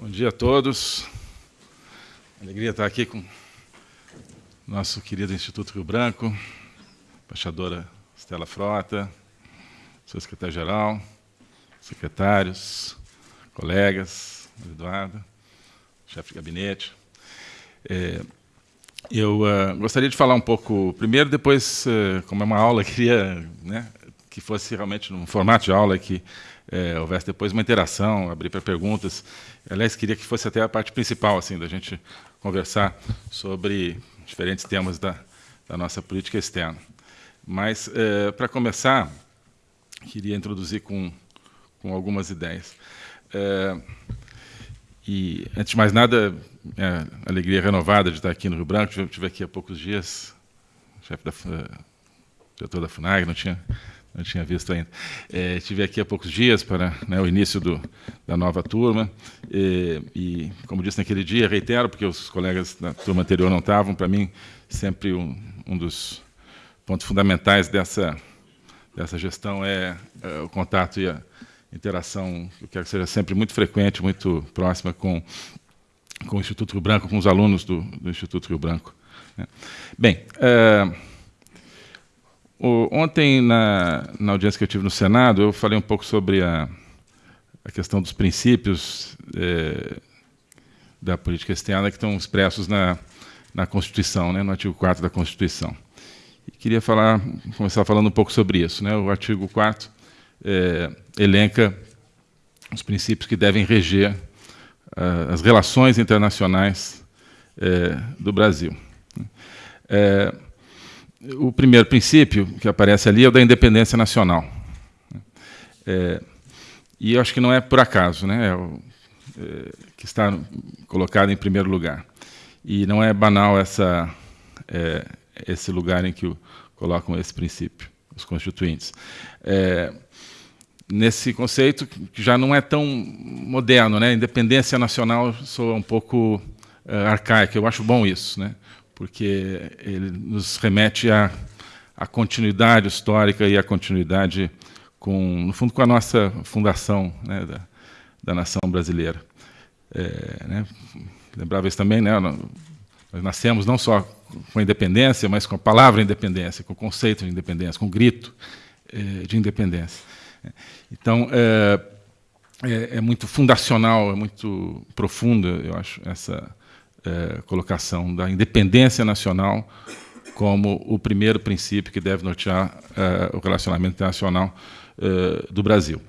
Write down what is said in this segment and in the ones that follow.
Bom dia a todos. Alegria estar aqui com nosso querido Instituto Rio Branco, embaixadora Estela Frota, seu secretário-geral, secretários, colegas, Eduardo, chefe de gabinete. É, eu uh, gostaria de falar um pouco, primeiro, depois, uh, como é uma aula, queria né, que fosse realmente num formato de aula que é, houvesse depois uma interação, abrir para perguntas. Aliás, queria que fosse até a parte principal, assim, da gente conversar sobre diferentes temas da, da nossa política externa. Mas, é, para começar, queria introduzir com, com algumas ideias. É, e, antes de mais nada, é, alegria renovada de estar aqui no Rio Branco. Estive aqui há poucos dias, chefe da diretor da FUNAG, não tinha não tinha visto ainda. É, estive aqui há poucos dias para né, o início do, da nova turma e, e, como disse naquele dia, reitero, porque os colegas da turma anterior não estavam, para mim, sempre um, um, dos pontos fundamentais dessa, dessa gestão é, é, o contato e a interação, eu quero que seja sempre muito frequente, muito próxima com, com o Instituto Rio Branco, com os alunos do, do Instituto Rio Branco. Né. Bem, é, o, ontem, na, na audiência que eu tive no Senado, eu falei um pouco sobre a, a questão dos princípios é, da política externa que estão expressos na, na Constituição, né, no artigo 4 da Constituição. E queria falar, começar falando um pouco sobre isso. Né? O artigo 4 é, elenca os princípios que devem reger uh, as relações internacionais é, do Brasil. É, o primeiro princípio que aparece ali é o da independência nacional. É, e eu acho que não é por acaso né, é o, é, que está colocado em primeiro lugar. E não é banal essa, é, esse lugar em que o, colocam esse princípio, os constituintes. É, nesse conceito que já não é tão moderno, né? Independência nacional soa um pouco uh, arcaico. Eu acho bom isso, né? Porque ele nos remete à, à continuidade histórica e à continuidade, com, no fundo, com a nossa fundação né, da, da nação brasileira. É, né, lembrava isso também, né, nós nascemos não só com a independência, mas com a palavra independência, com o conceito de independência, com o grito é, de independência. Então, é, é, é, muito fundacional, é muito profunda, eu acho, essa, é, colocação da independência nacional como o primeiro princípio que deve nortear é, o relacionamento internacional é, do Brasil.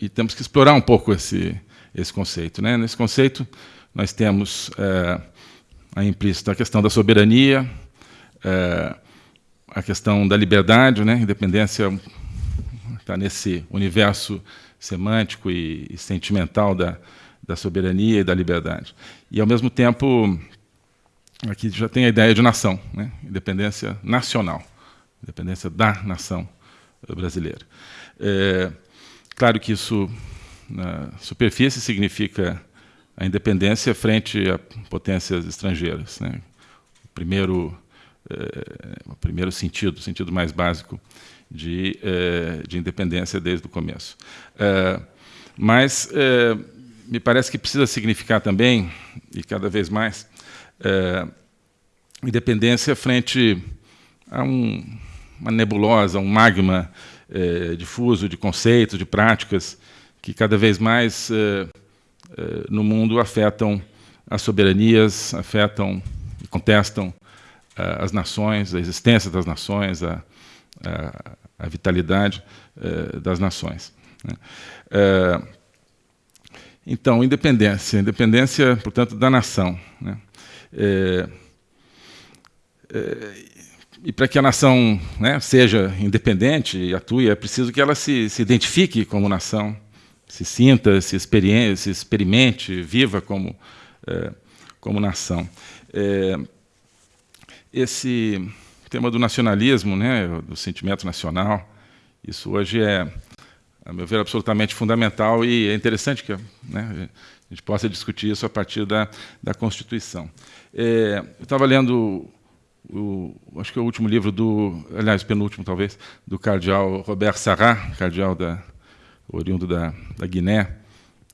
E temos que explorar um pouco esse, esse conceito. Né? Nesse conceito, nós temos a implícita questão da soberania, a questão da liberdade, né? independência está nesse universo semântico e, e sentimental da, da soberania e da liberdade. E, ao mesmo tempo, aqui já tem a ideia de nação, né? independência nacional, independência da nação brasileira. É, claro que isso, na superfície, significa a independência frente a potências estrangeiras. Né? O, primeiro, é, o primeiro sentido, o sentido mais básico de, é, de independência desde o começo. Mas me parece que precisa significar também, e cada vez mais, é, independência frente a um, uma nebulosa, um magma é, difuso de conceitos, de práticas, que cada vez mais é, é no mundo afetam as soberanias, afetam e contestam é, as nações, a existência das nações, a, a, a vitalidade é, das nações. Né? Então, independência. Independência, portanto, da nação. Né? É, é, e para que a nação né, seja independente e atue, é preciso que ela se, se identifique como nação, se sinta, se, se experimente, viva como, é, como nação. É, esse tema do nacionalismo, né, do sentimento nacional, isso hoje é a meu ver, absolutamente fundamental e é interessante que né, a gente possa discutir isso a partir da, da Constituição. É, eu estava lendo, o, acho que é o último livro do, aliás, penúltimo talvez, do cardeal Robert Sarrat, cardeal da, oriundo da, da Guiné,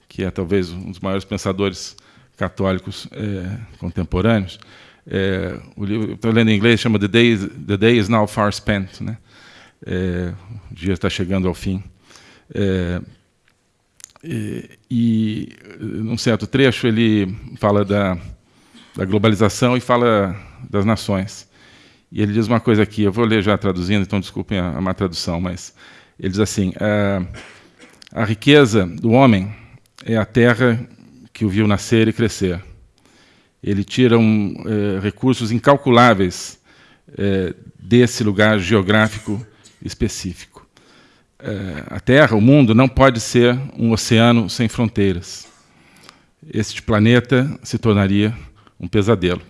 que é talvez um dos maiores pensadores católicos é, contemporâneos. É, o livro, estou lendo em inglês, chama The Day, The Day is Now Far Spent. Né? É, o dia está chegando ao fim. É, e, e, num certo trecho, ele fala da, da globalização e fala das nações. E ele diz uma coisa aqui, eu vou ler já traduzindo, então desculpem a, a má tradução, mas ele diz assim: a, a riqueza do homem é a terra que o viu nascer e crescer. Ele tira um, é, recursos incalculáveis é, desse lugar geográfico específico. É, a Terra, o mundo, não pode ser um oceano sem fronteiras. Este planeta se tornaria um pesadelo.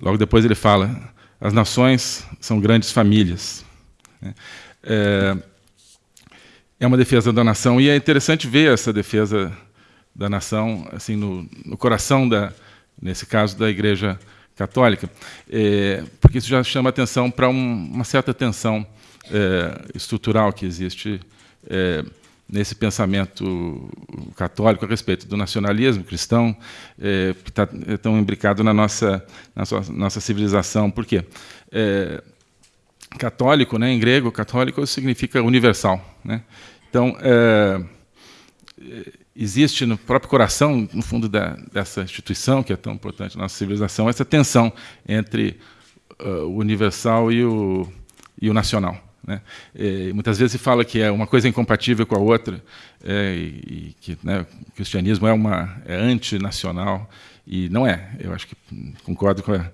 Logo depois ele fala: as nações são grandes famílias. É, é uma defesa da nação e é interessante ver essa defesa da nação assim no, no coração da, nesse caso da Igreja Católica, é, porque isso já chama atenção para um, uma certa tensão é, estrutural que existe é, nesse pensamento católico a respeito do nacionalismo cristão, é, que está é tão imbricado na nossa, na sua, nossa civilização. Por quê? É, católico, né, em grego, católico significa universal. Né? Então, é, existe no próprio coração, no fundo da, dessa instituição, que é tão importante na nossa civilização, essa tensão entre uh, o universal e o, e o nacional. Né? E, muitas vezes se fala que é uma coisa incompatível com a outra, é, e, que né, o cristianismo é, uma, é antinacional, e não é. Eu acho que concordo com, a,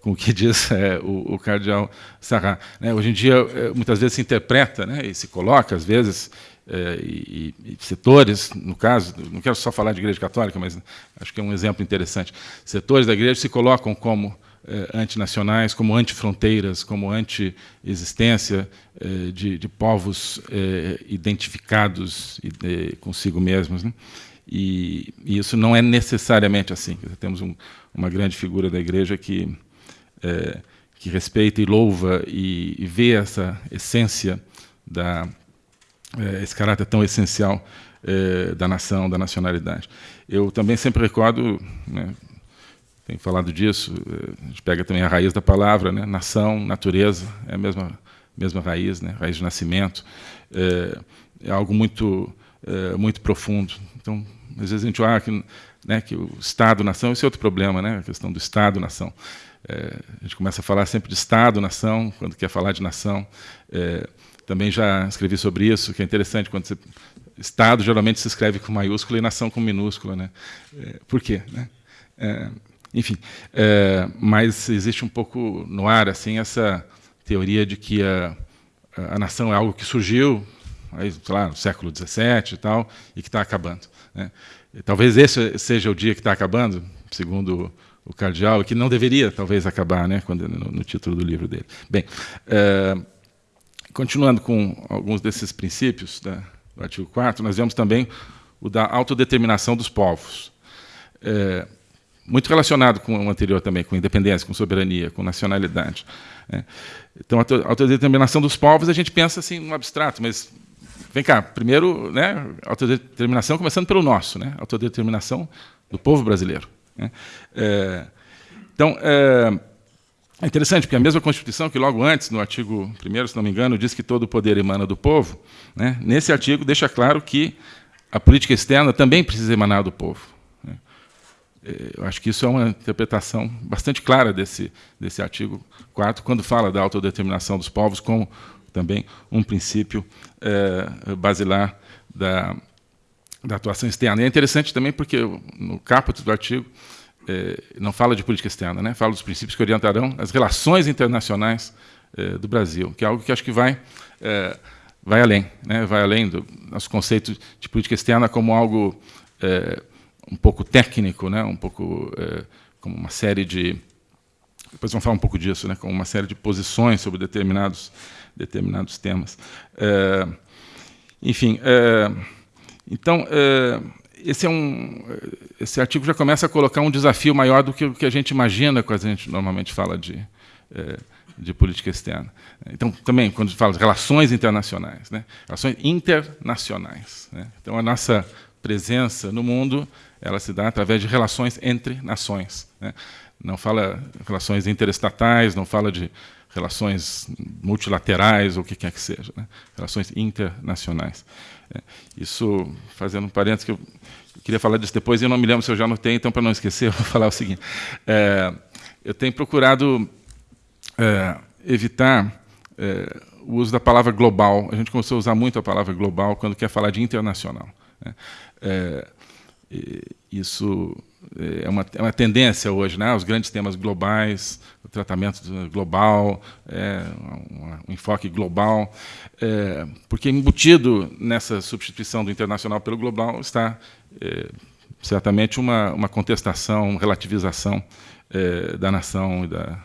com o que diz é, o, o cardeal Sarrat. Né? Hoje em dia, é, muitas vezes se interpreta né, e se coloca, às vezes, é, e, e, setores, no caso, não quero só falar de igreja católica, mas acho que é um exemplo interessante. Setores da igreja se colocam como é, antinacionais, como antifronteiras, como anti-existência é, de, de, povos é, identificados consigo mesmos. Né? E, e, isso não é necessariamente assim. Temos um, uma grande figura da igreja que, é, que respeita e louva e, e vê essa essência da é, esse caráter tão essencial da nação, da nacionalidade. Eu também sempre recordo, né, tenho falado disso, é, a gente pega também a raiz da palavra, né, nação, natureza, é a mesma, mesma raiz, né, raiz de nascimento, é, é algo muito, é, muito profundo. Então, às vezes a gente olha que, né, que o Estado-nação, esse é outro problema, né, a questão do Estado-nação. É, a gente começa a falar sempre de Estado-nação, quando quer falar de nação. Também já escrevi sobre isso, que é interessante quando você Estado geralmente se escreve com maiúscula e nação com minúscula, né? Por quê? Né? Enfim, é, mas existe um pouco no ar assim essa teoria de que a, a nação é algo que surgiu, aí, lá, no século XVII e tal, e que está acabando. Né? Talvez esse seja o dia que está acabando, segundo o cardeal, que não deveria talvez acabar, né? Quando no, no título do livro dele. Bem. É, Continuando com alguns desses princípios da, do artigo 4 nós vemos também o da autodeterminação dos povos. É, muito relacionado com o anterior também, com independência, com soberania, com nacionalidade. Né? Então, a autodeterminação dos povos, a gente pensa assim no abstrato, mas vem cá, primeiro, né, autodeterminação começando pelo nosso, né, autodeterminação do povo brasileiro. Né? É, então, é, é interessante, porque a mesma Constituição, que logo antes, no artigo 1, se não me engano, diz que todo o poder emana do povo, né, nesse artigo deixa claro que a política externa também precisa emanar do povo. Eu acho que isso é uma interpretação bastante clara desse, desse artigo 4, quando fala da autodeterminação dos povos como também um princípio é, basilar da, da atuação externa. E é interessante também porque no caput do artigo é, não fala de política externa, né? fala dos princípios que orientarão as relações internacionais é, do Brasil, que é algo que acho que vai, é, vai além, né? vai além do nosso conceito de política externa como algo um pouco técnico, né? um pouco é, como uma série de depois vamos falar um pouco disso, né? como uma série de posições sobre determinados determinados temas. É, enfim, então esse, é um, esse artigo já começa a colocar um desafio maior do que o que a gente imagina quando a gente normalmente fala de, é, de política externa. Então, também, quando fala de relações internacionais, né? relações internacionais. Né? Então, a nossa presença no mundo, ela se dá através de relações entre nações. Né? Não fala relações interestatais, não fala de relações multilaterais ou o que quer que seja, né? relações internacionais. É, isso, fazendo um parênteses, que eu queria falar disso depois, e eu não me lembro se eu já anotei, então, para não esquecer, eu vou falar o seguinte. É, eu tenho procurado é, evitar é, o uso da palavra global. A gente começou a usar muito a palavra global quando quer falar de internacional. Né? É, isso é uma, é uma, tendência hoje, né? os grandes temas globais, o tratamento global, é, um, um, enfoque global, é, porque embutido nessa substituição do internacional pelo global está é, certamente uma, uma contestação, uma relativização é, da nação e da,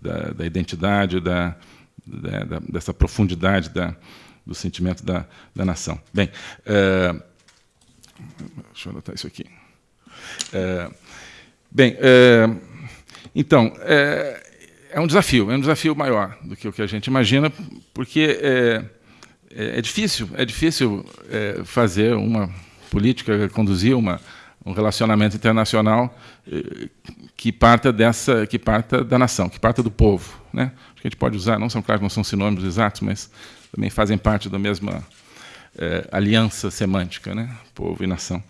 da, da identidade, da, da, dessa profundidade da, do sentimento da, da nação. Bem, é, deixa eu anotar isso aqui. É, bem, é, então, é, é, um desafio, é um desafio maior do que o que a gente imagina, porque é, é, é difícil, é difícil é, fazer uma política, conduzir uma, um relacionamento internacional que parta dessa, que parta da nação, que parta do povo, né? Acho que a gente pode usar, não são claro, não são sinônimos exatos, mas também fazem parte da mesma aliança semântica, né? Povo e nação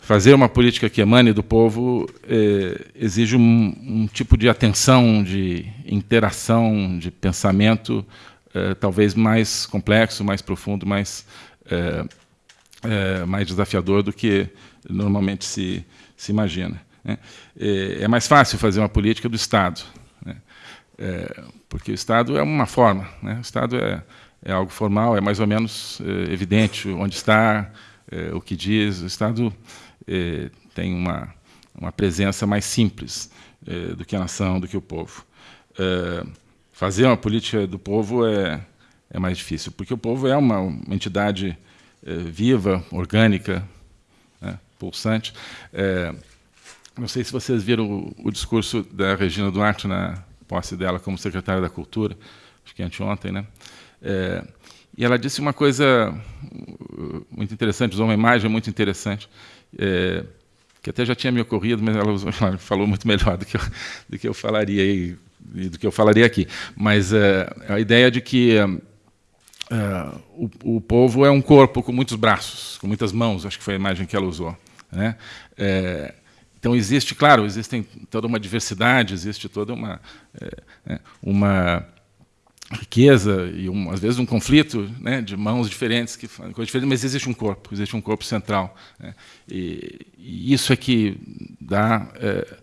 fazer uma política que emane do povo é, exige um, um, tipo de atenção, de interação, de pensamento talvez mais complexo, mais profundo, mais, mais desafiador do que normalmente se, se imagina. Né? É, mais fácil fazer uma política do Estado, né? porque o Estado é uma forma, né? o Estado é, é algo formal, é mais ou menos evidente onde está, o que diz, o Estado eh, tem uma, uma presença mais simples do que a nação, do que o povo. Fazer uma política do povo é, é mais difícil, porque o povo é uma, uma entidade viva, orgânica, né, pulsante. não sei se vocês viram o, o, discurso da Regina Duarte na posse dela como secretária da Cultura, acho que anteontem, né? E ela disse uma coisa muito interessante, usou uma imagem muito interessante é, que até já tinha me ocorrido, mas ela, ela falou muito melhor do que eu, do que eu falaria e, do que eu falaria aqui. Mas é, a ideia de que é, o, o, povo é um corpo com muitos braços, com muitas mãos, acho que foi a imagem que ela usou. Né? É, então existe, claro, existe toda uma diversidade, existe toda uma, é, né, uma riqueza e um, às vezes um conflito né, de mãos diferentes que coisas diferentes, mas existe um corpo, existe um corpo central né, e, e, isso é que dá é,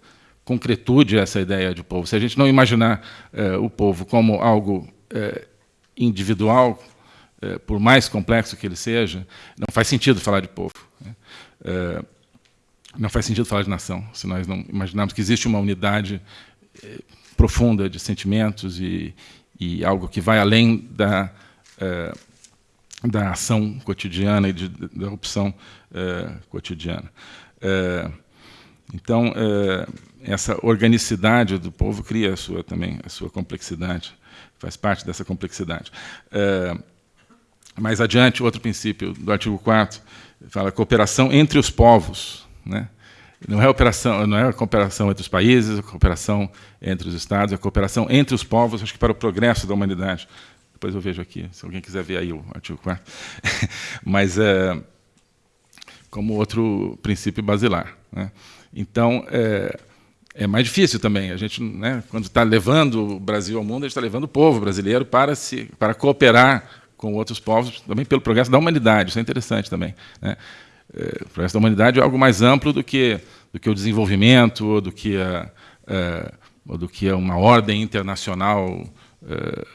concretude a essa ideia de povo. Se a gente não imaginar é, o povo como algo é, individual, é, por mais complexo que ele seja, não faz sentido falar de povo. Né. É, não faz sentido falar de nação, se nós não imaginarmos que existe uma unidade é, profunda de sentimentos e, e algo que vai além da, é, da ação cotidiana e de, da opção é, cotidiana. É, então, essa organicidade do povo cria a sua, também a sua complexidade, faz parte dessa complexidade. mais adiante, outro princípio do artigo 4 fala cooperação entre os povos. Né? Não é operação, não é a cooperação entre os países, a cooperação entre os estados, a cooperação entre os povos, acho que para o progresso da humanidade. Depois eu vejo aqui, se alguém quiser ver aí o artigo 4. Mas é como outro princípio basilar. Né? Então, é, é mais difícil também. A gente, né, quando está levando o Brasil ao mundo, a gente está levando o povo brasileiro para, se, para cooperar com outros povos, também pelo progresso da humanidade. Isso é interessante também. Né? É, o progresso da humanidade é algo mais amplo do que, do que o desenvolvimento, do que, a, é, ou do que uma ordem internacional é,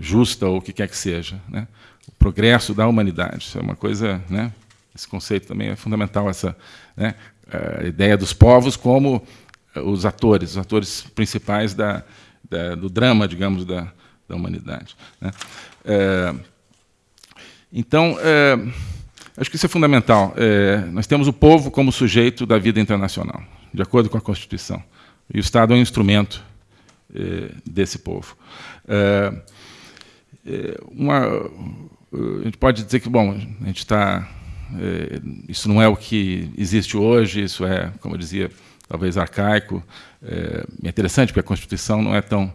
justa, ou o que quer que seja. Né? O progresso da humanidade, isso é uma coisa... Né? Esse conceito também é fundamental, essa né? a ideia dos povos como os atores, os atores principais da, da do drama, digamos, da, da humanidade. Né? É, então, é, Acho que isso é fundamental. É, nós temos o povo como sujeito da vida internacional, de acordo com a Constituição. E o Estado é um instrumento é, desse povo. É, é uma, a gente pode dizer que, bom, a gente está é, isso não é o que existe hoje, isso é, como eu dizia, talvez arcaico. É, é interessante porque a Constituição não é tão,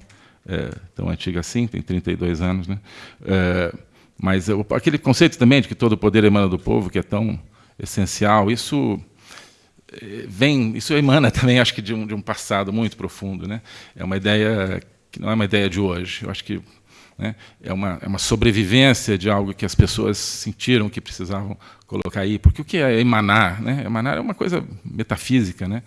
tão antiga assim, tem 32 anos. Né? Mas aquele conceito também de que todo o poder emana do povo, que é tão essencial, isso é, vem, isso emana também, acho que de um, de um passado muito profundo, né? É uma ideia que não é uma ideia de hoje. Eu acho que né, é, uma, é uma sobrevivência de algo que as pessoas sentiram que precisavam colocar aí. Porque o que é emanar? Né? Emanar é uma coisa metafísica, né?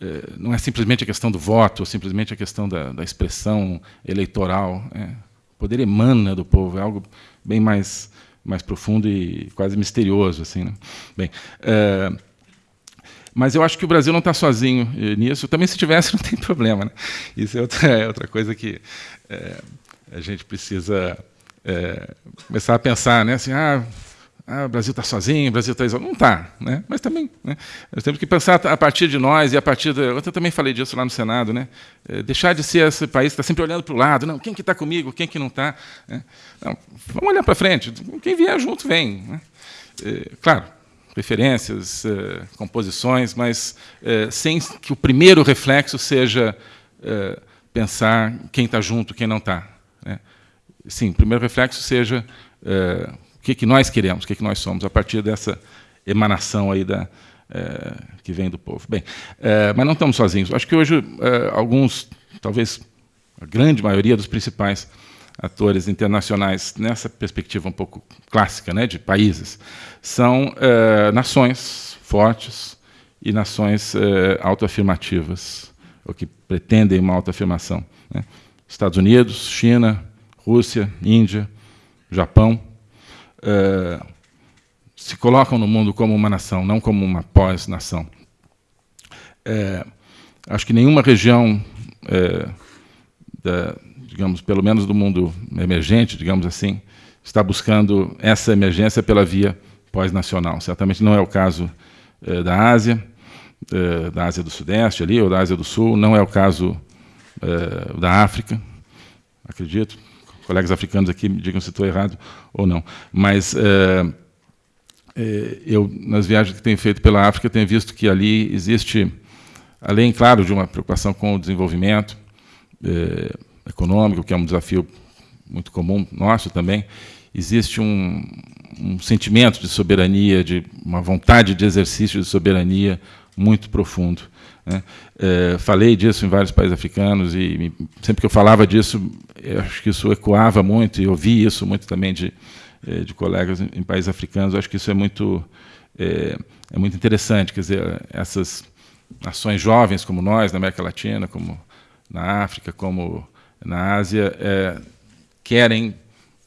É, não é simplesmente a questão do voto, ou simplesmente a questão da, da expressão eleitoral. Né? Poder emana do povo, é algo bem mais, mais profundo e quase misterioso. Assim, né? Bem, é, mas eu acho que o Brasil não está sozinho nisso. Também, se tivesse, não tem problema. Né? Isso é outra, é outra coisa que é, a gente precisa é, começar a pensar. Né? Assim, ah, ah, o Brasil está sozinho, o Brasil está isolado. Não está, né? mas também né? nós temos que pensar a partir de nós e a partir da... Eu também falei disso lá no Senado, né? É, deixar de ser esse país que está sempre olhando para o lado. Não, quem que está comigo, quem que não está? Né? Não, vamos olhar para frente. Quem vier junto, vem. Né? É, claro, preferências, é, composições, mas é, sem que o primeiro reflexo seja é, pensar quem está junto, quem não está. Né? Sim, o primeiro reflexo seja é, o que, que nós queremos, o que, que nós somos, a partir dessa emanação aí da, é, que vem do povo. Bem, é, mas não estamos sozinhos. Acho que hoje é, alguns, talvez a grande maioria dos principais atores internacionais nessa perspectiva um pouco clássica, né, de países, são nações fortes e nações autoafirmativas, ou que pretendem uma autoafirmação. Né? Estados Unidos, China, Rússia, Índia, Japão, é, se colocam no mundo como uma nação, não como uma pós-nação. É, acho que nenhuma região, é, da, digamos, pelo menos do mundo emergente, digamos assim, está buscando essa emergência pela via pós-nacional. Certamente não é o caso da Ásia, da Ásia do Sudeste ali, ou da Ásia do Sul, não é o caso da África, acredito colegas africanos aqui me digam se estou errado ou não. Mas é, eu, nas viagens que tenho feito pela África, tenho visto que ali existe, além, claro, de uma preocupação com o desenvolvimento é, econômico, que é um desafio muito comum nosso também, existe um, um sentimento de soberania, de uma vontade de exercício de soberania muito profundo. Né? É, falei disso em vários países africanos e sempre que eu falava disso, eu acho que isso ecoava muito e ouvi isso muito também de, é, de colegas em, países africanos. Eu acho que isso é muito é, é, muito interessante, quer dizer, essas nações jovens como nós na América Latina, como na África, como na Ásia, é, querem,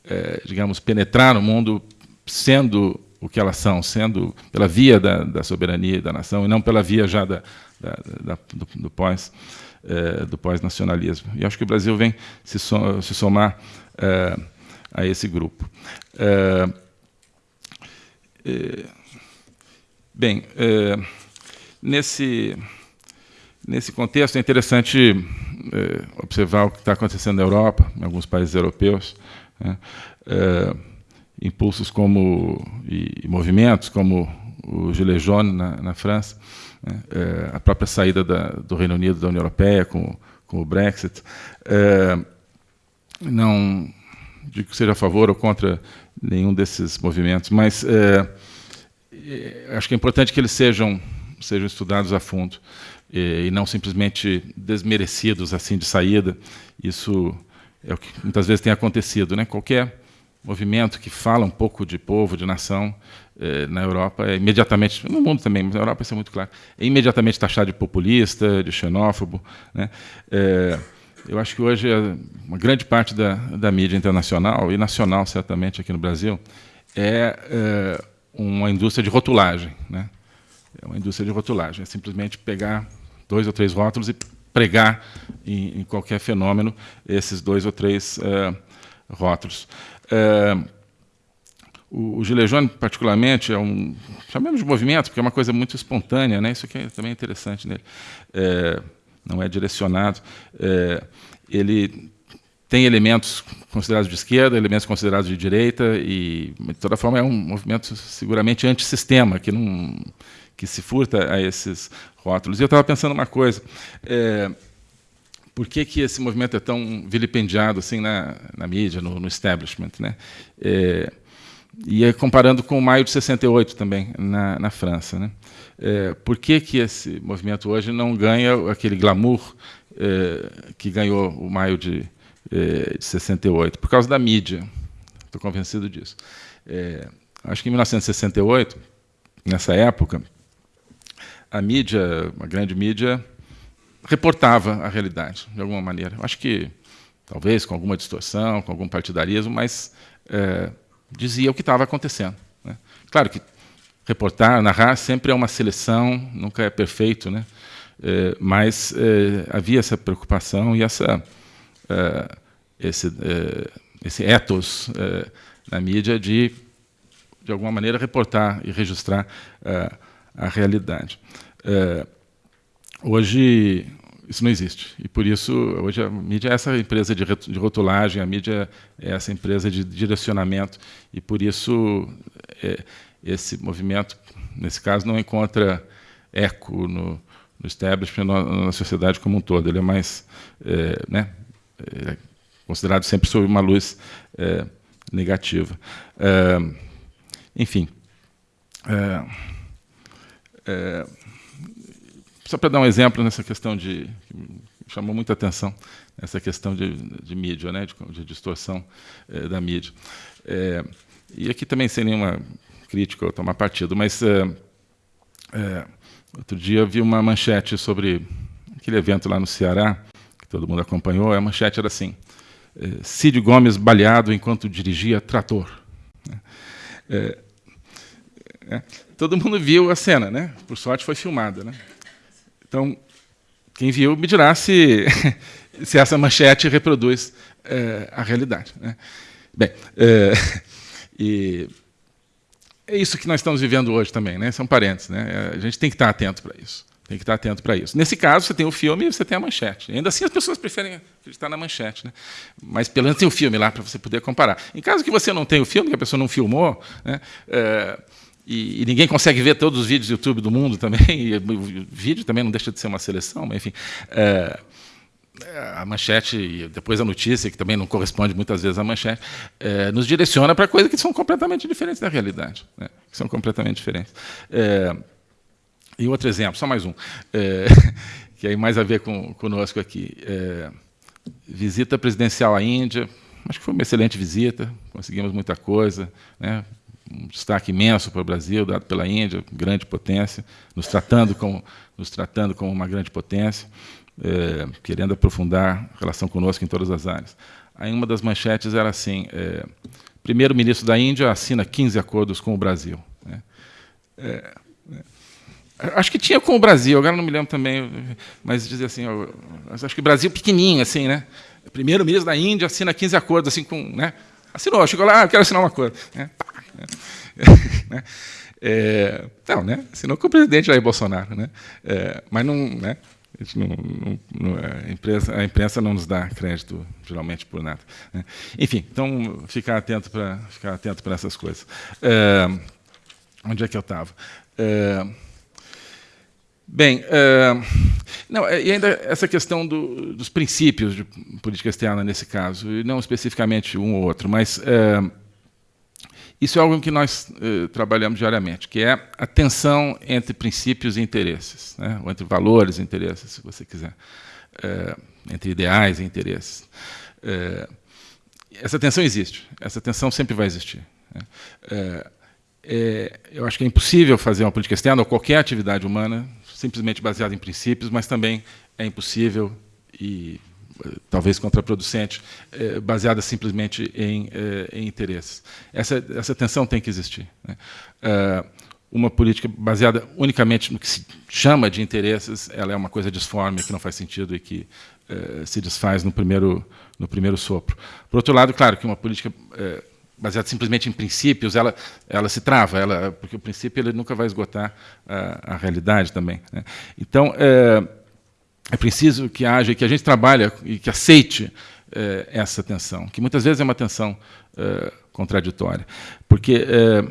é, digamos, penetrar no mundo sendo o que elas são, sendo pela via da, da soberania da nação e não pela via já da, da, da do, do, pós é, do pós-nacionalismo. E acho que o Brasil vem se, so, se somar é, a esse grupo. É, bem, nesse nesse contexto é interessante observar o que está acontecendo na Europa, em alguns países europeus. Né? impulsos como e, movimentos como o Gilets jaunes na, na França, né, é, a própria saída da, do Reino Unido da União Europeia com, com o Brexit. É, não digo que seja a favor ou contra nenhum desses movimentos, mas é, acho que é importante que eles sejam sejam estudados a fundo e não simplesmente desmerecidos assim de saída. Isso é o que muitas vezes tem acontecido, né? Qualquer movimento que fala um pouco de povo, de nação, eh, na Europa é imediatamente, no mundo também, mas na Europa isso é muito claro, é imediatamente taxado de populista, de xenófobo. Né? É, eu acho que hoje uma grande parte da, da mídia internacional, e nacional certamente aqui no Brasil, é, é uma indústria de rotulagem. Né? É uma indústria de rotulagem, é simplesmente pegar dois ou três rótulos e pregar em, em qualquer fenômeno esses dois ou três é, rótulos. É, o, Gilejone, particularmente, é um, chamemos de movimento, porque é uma coisa muito espontânea, né? isso aqui é também interessante nele, é, não é direcionado. É, ele tem elementos considerados de esquerda, elementos considerados de direita, e, de toda forma, é um movimento seguramente antissistema, que, não, que se furta a esses rótulos. E eu estava pensando uma coisa. É, por que, que esse movimento é tão vilipendiado assim na, na mídia, no, no establishment? Né? É, e é comparando com o maio de 68 também, na, na França. Né? É, por que, que esse movimento hoje não ganha aquele glamour é, que ganhou o maio de, é, de 68? Por causa da mídia. Estou convencido disso. É, acho que em 1968, nessa época, a mídia, a grande mídia, reportava a realidade, de alguma maneira. Acho que, talvez, com alguma distorção, com algum partidarismo, mas é, dizia o que estava acontecendo. Né? Claro que reportar, narrar, sempre é uma seleção, nunca é perfeito, né? É, mas é, havia essa preocupação e essa, é, esse, é, esse ethos é, na mídia de, de alguma maneira, reportar e registrar a realidade. Hoje, isso não existe. E, por isso, hoje a mídia é essa empresa de rotulagem, a mídia é essa empresa de direcionamento, e, por isso, é, esse movimento, nesse caso, não encontra eco no, no establishment, na, na sociedade como um todo. Ele é mais é, né, é considerado sempre sob uma luz é, negativa. É, enfim. É, é, só para dar um exemplo nessa questão de. chamou muita atenção, essa questão de, de mídia, né, de, de distorção é, da mídia. É, e aqui também sem nenhuma crítica ou tomar partido, mas é, outro dia vi uma manchete sobre aquele evento lá no Ceará, que todo mundo acompanhou, a manchete era assim, Cid Gomes baleado enquanto dirigia trator. É, é, todo mundo viu a cena, né? Por sorte foi filmada, né? Então, quem viu me dirá se, se essa manchete reproduz é, a realidade. Né? Bem, é, e é isso que nós estamos vivendo hoje também, né? são parentes. Né? A gente tem que estar atento para isso. Tem que estar atento para isso. Nesse caso, você tem o filme e você tem a manchete. Ainda assim, as pessoas preferem acreditar na manchete. Né? Mas, pelo menos, tem o filme lá para você poder comparar. Em caso que você não tenha o filme, que a pessoa não filmou, né? é, e, e, ninguém consegue ver todos os vídeos do YouTube do mundo também, o vídeo também não deixa de ser uma seleção, mas enfim. É, a manchete e depois a notícia, que também não corresponde muitas vezes à manchete, é, nos direciona para coisas que são completamente diferentes da realidade, né? que são completamente diferentes. É, e outro exemplo, só mais um, é, que aí mais a ver com conosco aqui. É, visita presidencial à Índia, acho que foi uma excelente visita, conseguimos muita coisa, né? Um destaque imenso para o Brasil, dado pela Índia, grande potência, nos tratando como, nos tratando como uma grande potência, é, querendo aprofundar a relação conosco em todas as áreas. Aí uma das manchetes era assim, é, primeiro-ministro da Índia assina 15 acordos com o Brasil. É, acho que tinha com o Brasil, agora não me lembro também, mas dizia assim, eu, acho que o Brasil pequenininho, assim, né? Primeiro-ministro da Índia assina 15 acordos, assim, com, né? Assinou, chegou lá, ah, quero assinar um acordo. Né? né? É, não, né? Assinou com o presidente Jair Bolsonaro, né? É, mas não, né? A, não, não, não, a, imprensa, a, imprensa, não nos dá crédito geralmente por nada. Né? Enfim, então ficar atento para ficar atento para essas coisas. É, onde é que eu estava? É, bem, é, não, e ainda essa questão do, dos princípios de política externa nesse caso, e não especificamente um ou outro, mas é, isso é algo que nós eh, trabalhamos diariamente, que é a tensão entre princípios e interesses, né? ou entre valores e interesses, se você quiser, é, entre ideais e interesses. É, essa tensão existe, essa tensão sempre vai existir. Né? É, eu acho que é impossível fazer uma política externa ou qualquer atividade humana simplesmente baseada em princípios, mas também é impossível e talvez contraproducente, é, baseada simplesmente em, é, em, interesses. Essa, essa tensão tem que existir. Né? É, uma política baseada unicamente no que se chama de interesses, ela é uma coisa disforme, que não faz sentido e que se desfaz no primeiro, no primeiro sopro. Por outro lado, claro que uma política baseada simplesmente em princípios, ela, ela se trava, ela, porque o princípio ele nunca vai esgotar a, a realidade também. Né? Então, é, é preciso que haja, que a gente trabalhe e que aceite eh, essa tensão, que muitas vezes é uma tensão eh, contraditória, porque eh,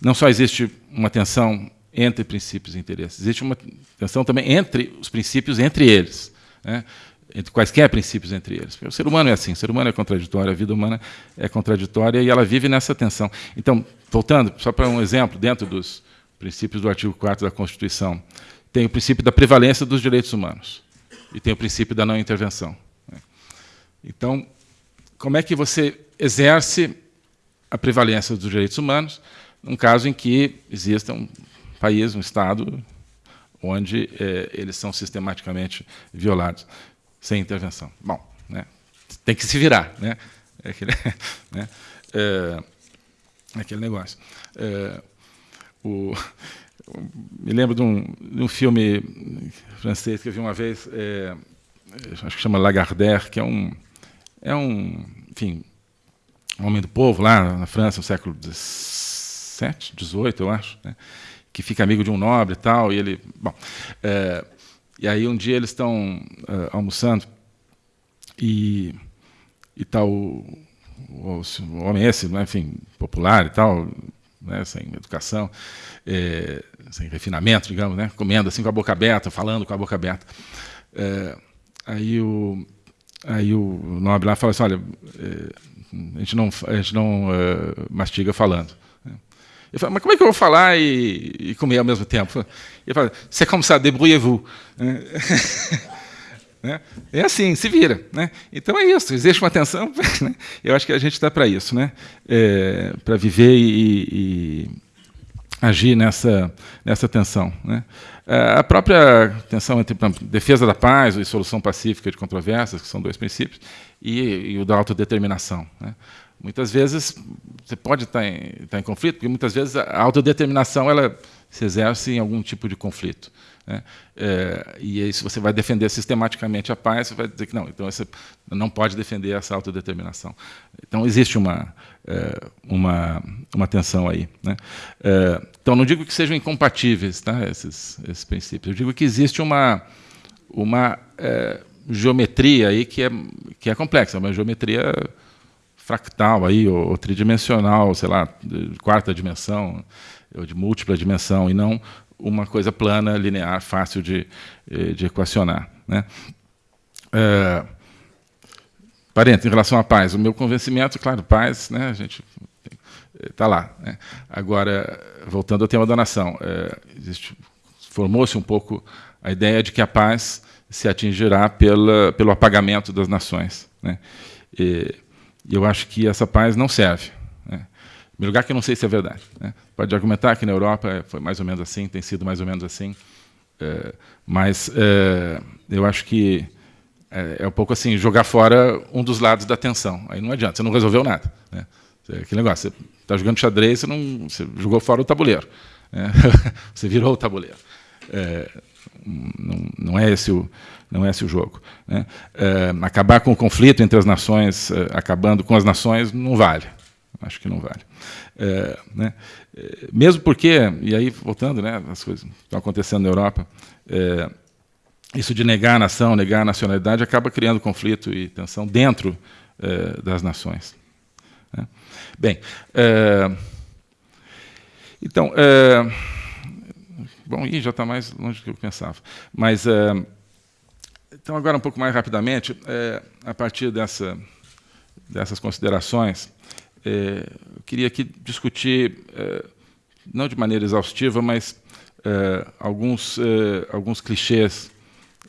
não só existe uma tensão entre princípios e interesses, existe uma tensão também entre os princípios entre eles, né? entre quaisquer princípios entre eles. Porque o ser humano é assim, o ser humano é contraditório, a vida humana é contraditória e ela vive nessa tensão. Então, voltando, só para um exemplo, dentro dos princípios do artigo 4 da Constituição, tem o princípio da prevalência dos direitos humanos e tem o princípio da não intervenção. Né? Então, como é que você exerce a prevalência dos direitos humanos num caso em que exista um país, um Estado, onde é, eles são sistematicamente violados, sem intervenção? Bom, né, tem que se virar. Né? É aquele, né, é, é aquele negócio. É, o, me lembro de um, de um, filme francês que eu vi uma vez, é, acho que chama Lagardère, que é um, é um, enfim, um homem do povo lá na França, no século XVII, XVIII, eu acho, né, que fica amigo de um nobre e tal, e ele, bom, é, e aí um dia eles estão é, almoçando e e tal o, o, o homem esse, né, enfim, popular e tal, né, sem educação, é, sem refinamento, digamos, né, comendo assim com a boca aberta, falando com a boca aberta. É, aí o aí o nobre lá fala assim, olha, é, a gente não a gente não mastiga falando. Ele fala, mas como é que eu vou falar e, e comer ao mesmo tempo? Ele fala, c'est comme ça, débrouillez-vous. Né? É assim, se vira. Né? Então é isso, existe uma tensão. Né? Eu acho que a gente está para isso, né? É, para viver e, e, agir nessa, nessa tensão. Né? É, a própria tensão entre defesa da paz e solução pacífica de controvérsias, que são dois princípios, e, e o da autodeterminação. Né? Muitas vezes você pode estar em, estar em conflito, porque muitas vezes a autodeterminação ela se exerce em algum tipo de conflito. Né? É, e aí, se você vai defender sistematicamente a paz, você vai dizer que não, então você não pode defender essa autodeterminação. Então, existe uma, é, uma, uma tensão aí. Né? É, então, não digo que sejam incompatíveis tá, esses, esses princípios, eu digo que existe uma, uma é, geometria aí que é, que é complexa, uma geometria fractal aí, ou, ou tridimensional, sei lá, de quarta dimensão, ou de múltipla dimensão, e não uma coisa plana, linear, fácil de, eh, de equacionar. Né? É, parente, em relação à paz, o meu convencimento, claro, paz, né, a gente está lá. Né? Agora, voltando ao tema da nação, é, formou-se um pouco a ideia de que a paz se atingirá pela, pelo apagamento das nações. Né? E eu acho que essa paz não serve primeiro lugar, que eu não sei se é verdade. Né? Pode argumentar que na Europa foi mais ou menos assim, tem sido mais ou menos assim, é, mas é, eu acho que é, é, um pouco assim, jogar fora um dos lados da tensão. Aí não adianta, você não resolveu nada. Né? Aquele negócio, você está jogando xadrez, você, não, você jogou fora o tabuleiro. Né? você virou o tabuleiro. É, não, não, é esse o, não é esse o jogo. Né? É, acabar com o conflito entre as nações, é, acabando com as nações, não vale. Acho que não vale. É, né? É, mesmo porque, e aí voltando, né, as coisas que estão acontecendo na Europa, é, isso de negar a nação, negar a nacionalidade, acaba criando conflito e tensão dentro é, das nações. Né? Bem, é, então, é, bom, e já está mais longe do que eu pensava. Mas, então, agora um pouco mais rapidamente, a partir dessa, dessas considerações, é, eu queria aqui discutir, é, não de maneira exaustiva, mas é, alguns, é, alguns clichês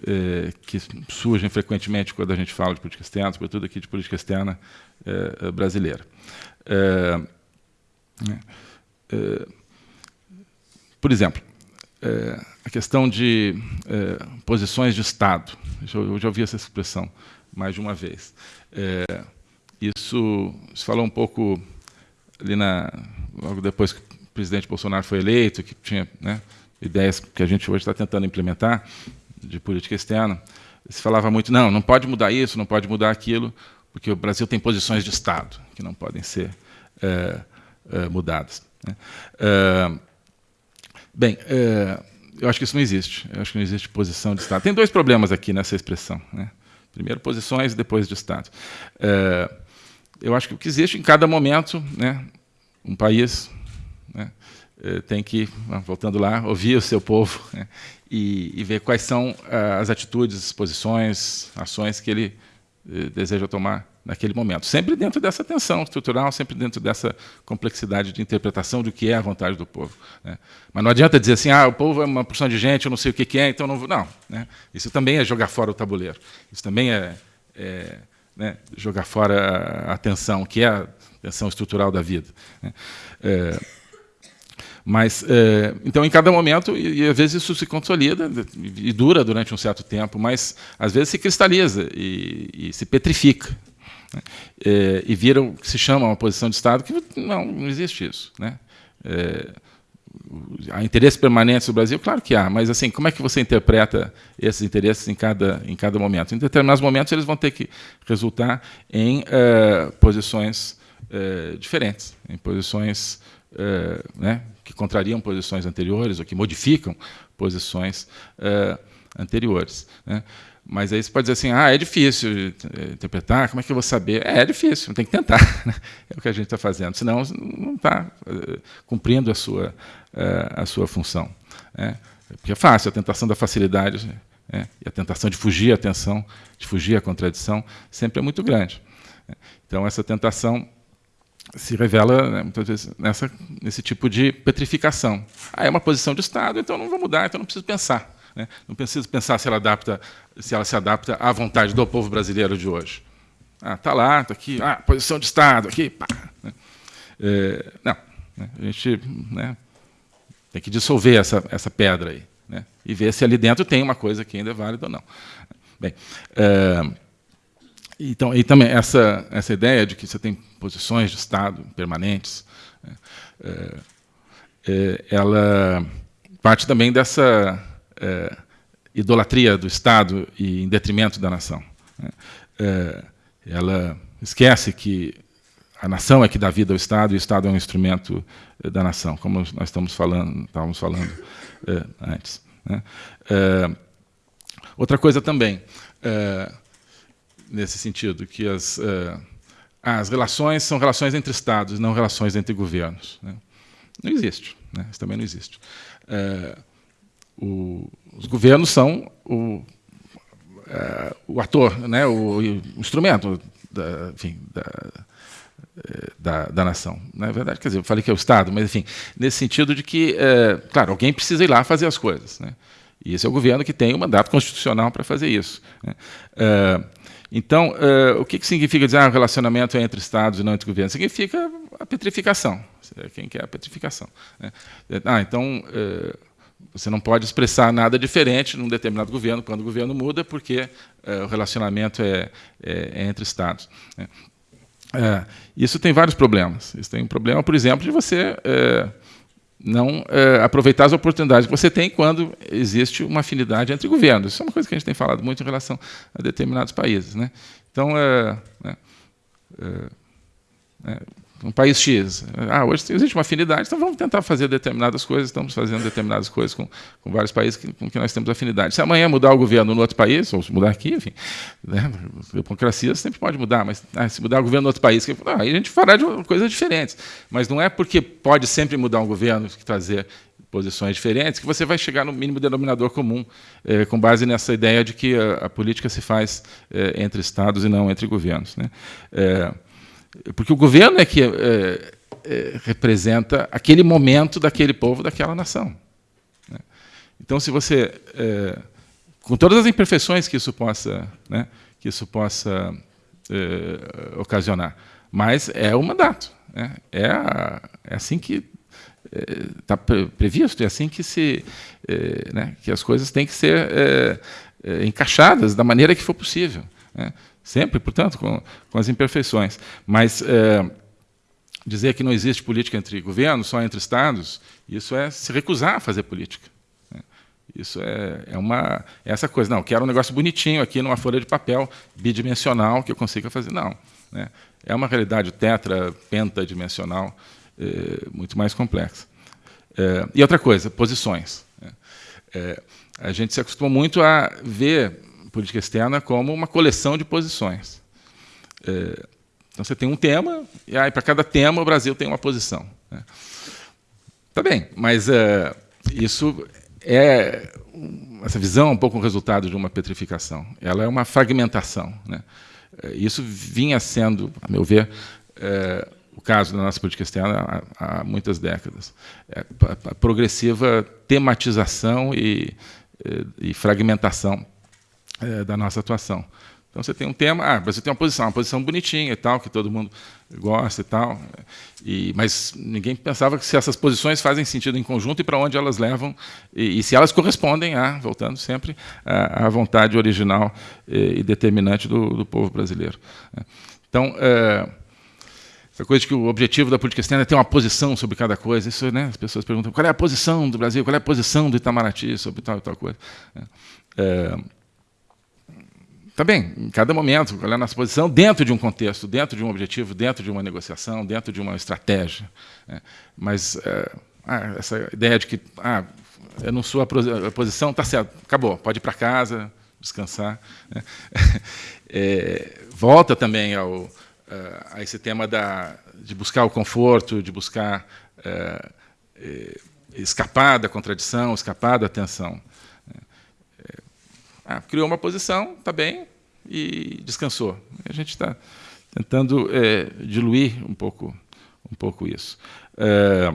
é, que surgem frequentemente quando a gente fala de política externa, sobretudo aqui de política externa é, brasileira. Por exemplo, a questão de posições de Estado. Eu já ouvi essa expressão mais de uma vez. Isso se falou um pouco ali na, logo depois que o presidente Bolsonaro foi eleito, que tinha né, ideias que a gente hoje está tentando implementar de política externa. Se falava muito, não, não pode mudar isso, não pode mudar aquilo, porque o Brasil tem posições de Estado que não podem ser é, é, mudadas. Né? É, bem, eu acho que isso não existe. Eu acho que não existe posição de Estado. Tem dois problemas aqui nessa expressão. Né? Primeiro posições, depois de Estado. Eu acho que o que existe em cada momento, né, um país né, é, tem que, voltando lá, ouvir o seu povo né, e, e, ver quais são as atitudes, posições, ações que ele é, deseja tomar naquele momento. Sempre dentro dessa tensão estrutural, sempre dentro dessa complexidade de interpretação do que é a vontade do povo. Né? Mas não adianta dizer assim, ah, o povo é uma porção de gente, eu não sei o que é, então não vou... Não, né? isso também é jogar fora o tabuleiro. Isso também é, é né, jogar fora a tensão, que é a tensão estrutural da vida. Né? É, mas, é, então, em cada momento, e, e, às vezes isso se consolida e dura durante um certo tempo, mas às vezes se cristaliza e, e se petrifica. Né? É, e vira o que se chama uma posição de Estado, que não, não existe isso. Né? É, há interesses permanentes no Brasil? Claro que há, mas assim, como é que você interpreta esses interesses em cada, em cada momento? Em determinados momentos, eles vão ter que resultar em uh, posições uh, diferentes, em posições uh, né, que contrariam posições anteriores ou que modificam posições anteriores. Né? Mas aí você pode dizer assim, ah, é difícil interpretar, como é que eu vou saber? É, é difícil, tem que tentar. Né? É o que a gente está fazendo, senão não está uh, cumprindo a sua, uh, a sua função. Né? Porque é fácil, a tentação da facilidade né? e a tentação de fugir à tensão, de fugir à contradição, sempre é muito grande. Então, essa tentação se revela muitas vezes nessa, nesse tipo de petrificação. Ah, é uma posição de Estado, então não vou mudar, então não preciso pensar. Né? Não preciso pensar se ela, adapta, se ela se adapta à vontade do povo brasileiro de hoje. Ah, está lá, está aqui, ah, posição de Estado, aqui, pá. Né? É, não, né? a gente né, tem que dissolver essa, essa pedra aí né? e ver se ali dentro tem uma coisa que ainda é válida ou não. Bem, é, então, e também essa, essa ideia de que você tem posições de Estado permanentes, né? é, é, ela parte também dessa é, idolatria do Estado e em detrimento da nação. Né? É, ela esquece que a nação é que dá vida ao Estado e o Estado é um instrumento é, da nação, como nós estamos falando, estávamos falando é, antes. Né? É, outra coisa também, é, nesse sentido, que as, as relações são relações entre Estados, não relações entre governos. Né? Não existe, né? isso também não existe o, os governos são o, é, o ator, né, o, o instrumento da, enfim, da, é, da, da, nação. Na é verdade, quer dizer, eu falei que é o Estado, mas, enfim, nesse sentido de que, é, claro, alguém precisa ir lá fazer as coisas. Né? E esse é o governo que tem o mandato constitucional para fazer isso. Né? É, então, é, o que, que significa dizer ah, o relacionamento é entre Estados e não entre governos? Significa a petrificação. Quem quer a petrificação? Né? Ah, então você não pode expressar nada diferente num determinado governo quando o governo muda, porque é, o relacionamento é, é, é, entre Estados. Né? É, isso tem vários problemas. Isso tem um problema, por exemplo, de você é, não é, aproveitar as oportunidades que você tem quando existe uma afinidade entre governos. Isso é uma coisa que a gente tem falado muito em relação a determinados países. Né? Então, né, um país X. Ah, hoje existe uma afinidade, então vamos tentar fazer determinadas coisas, estamos fazendo determinadas coisas com, com vários países que, com que nós temos afinidade. Se amanhã mudar o governo no outro país, ou se mudar aqui, enfim, né, democracia sempre pode mudar, mas ah, se mudar o governo no outro país, ah, aí a gente fará de coisas diferentes. Mas não é porque pode sempre mudar um governo que trazer posições diferentes, que você vai chegar no mínimo denominador comum, eh, com base nessa ideia de que a, a política se faz eh, entre Estados e não entre governos. Né? Eh, porque o governo é que é, é, representa aquele momento daquele povo, daquela nação. Né? Então, se você, é, com todas as imperfeições que isso possa, né, que isso possa é, ocasionar, mas é o mandato. Né? É, a, é assim que está é, previsto, é assim que se, é, né, que as coisas têm que ser encaixadas da maneira que for possível. Né? Sempre, portanto, com, com as imperfeições. Mas é, dizer que não existe política entre governos, só entre Estados, isso é se recusar a fazer política. Né? Isso é, é, uma, é essa coisa. Não, quero um negócio bonitinho aqui numa folha de papel, bidimensional, que eu consiga fazer. Não. Né? É uma realidade tetra, pentadimensional, é, muito mais complexa. É, e outra coisa, posições. Né? É, a gente se acostumou muito a ver política externa como uma coleção de posições. É, então você tem um tema, e aí para cada tema o Brasil tem uma posição. Né? Tá bem, mas é, isso é essa visão é um pouco o resultado de uma petrificação. Ela é uma fragmentação. Né? É, isso vinha sendo, a meu ver, é, o caso da nossa política externa há, há muitas décadas. É, a progressiva tematização e, e fragmentação é, da nossa atuação. Então você tem um tema, ah, você tem uma posição, uma posição bonitinha e tal, que todo mundo gosta e tal, e, mas ninguém pensava se essas posições fazem sentido em conjunto e para onde elas levam, e, e, se elas correspondem a, voltando sempre, à, vontade original e, e determinante do, do, povo brasileiro. Né. Então, é, essa coisa de que o objetivo da política externa é ter uma posição sobre cada coisa, isso, né, as pessoas perguntam qual é a posição do Brasil, qual é a posição do Itamaraty sobre tal e tal coisa. Né. É, Bem, em cada momento, a nossa posição dentro de um contexto, dentro de um objetivo, dentro de uma negociação, dentro de uma estratégia. Né? Mas é, ah, essa ideia de que ah, eu não sou a posição, tá certo, acabou, pode ir para casa, descansar. Né? É, volta também ao, a esse tema da, de buscar o conforto, de buscar é, escapar da contradição, escapar da tensão. Ah, criou uma posição, está bem, e descansou. A gente está tentando é, diluir um pouco, um pouco isso. É,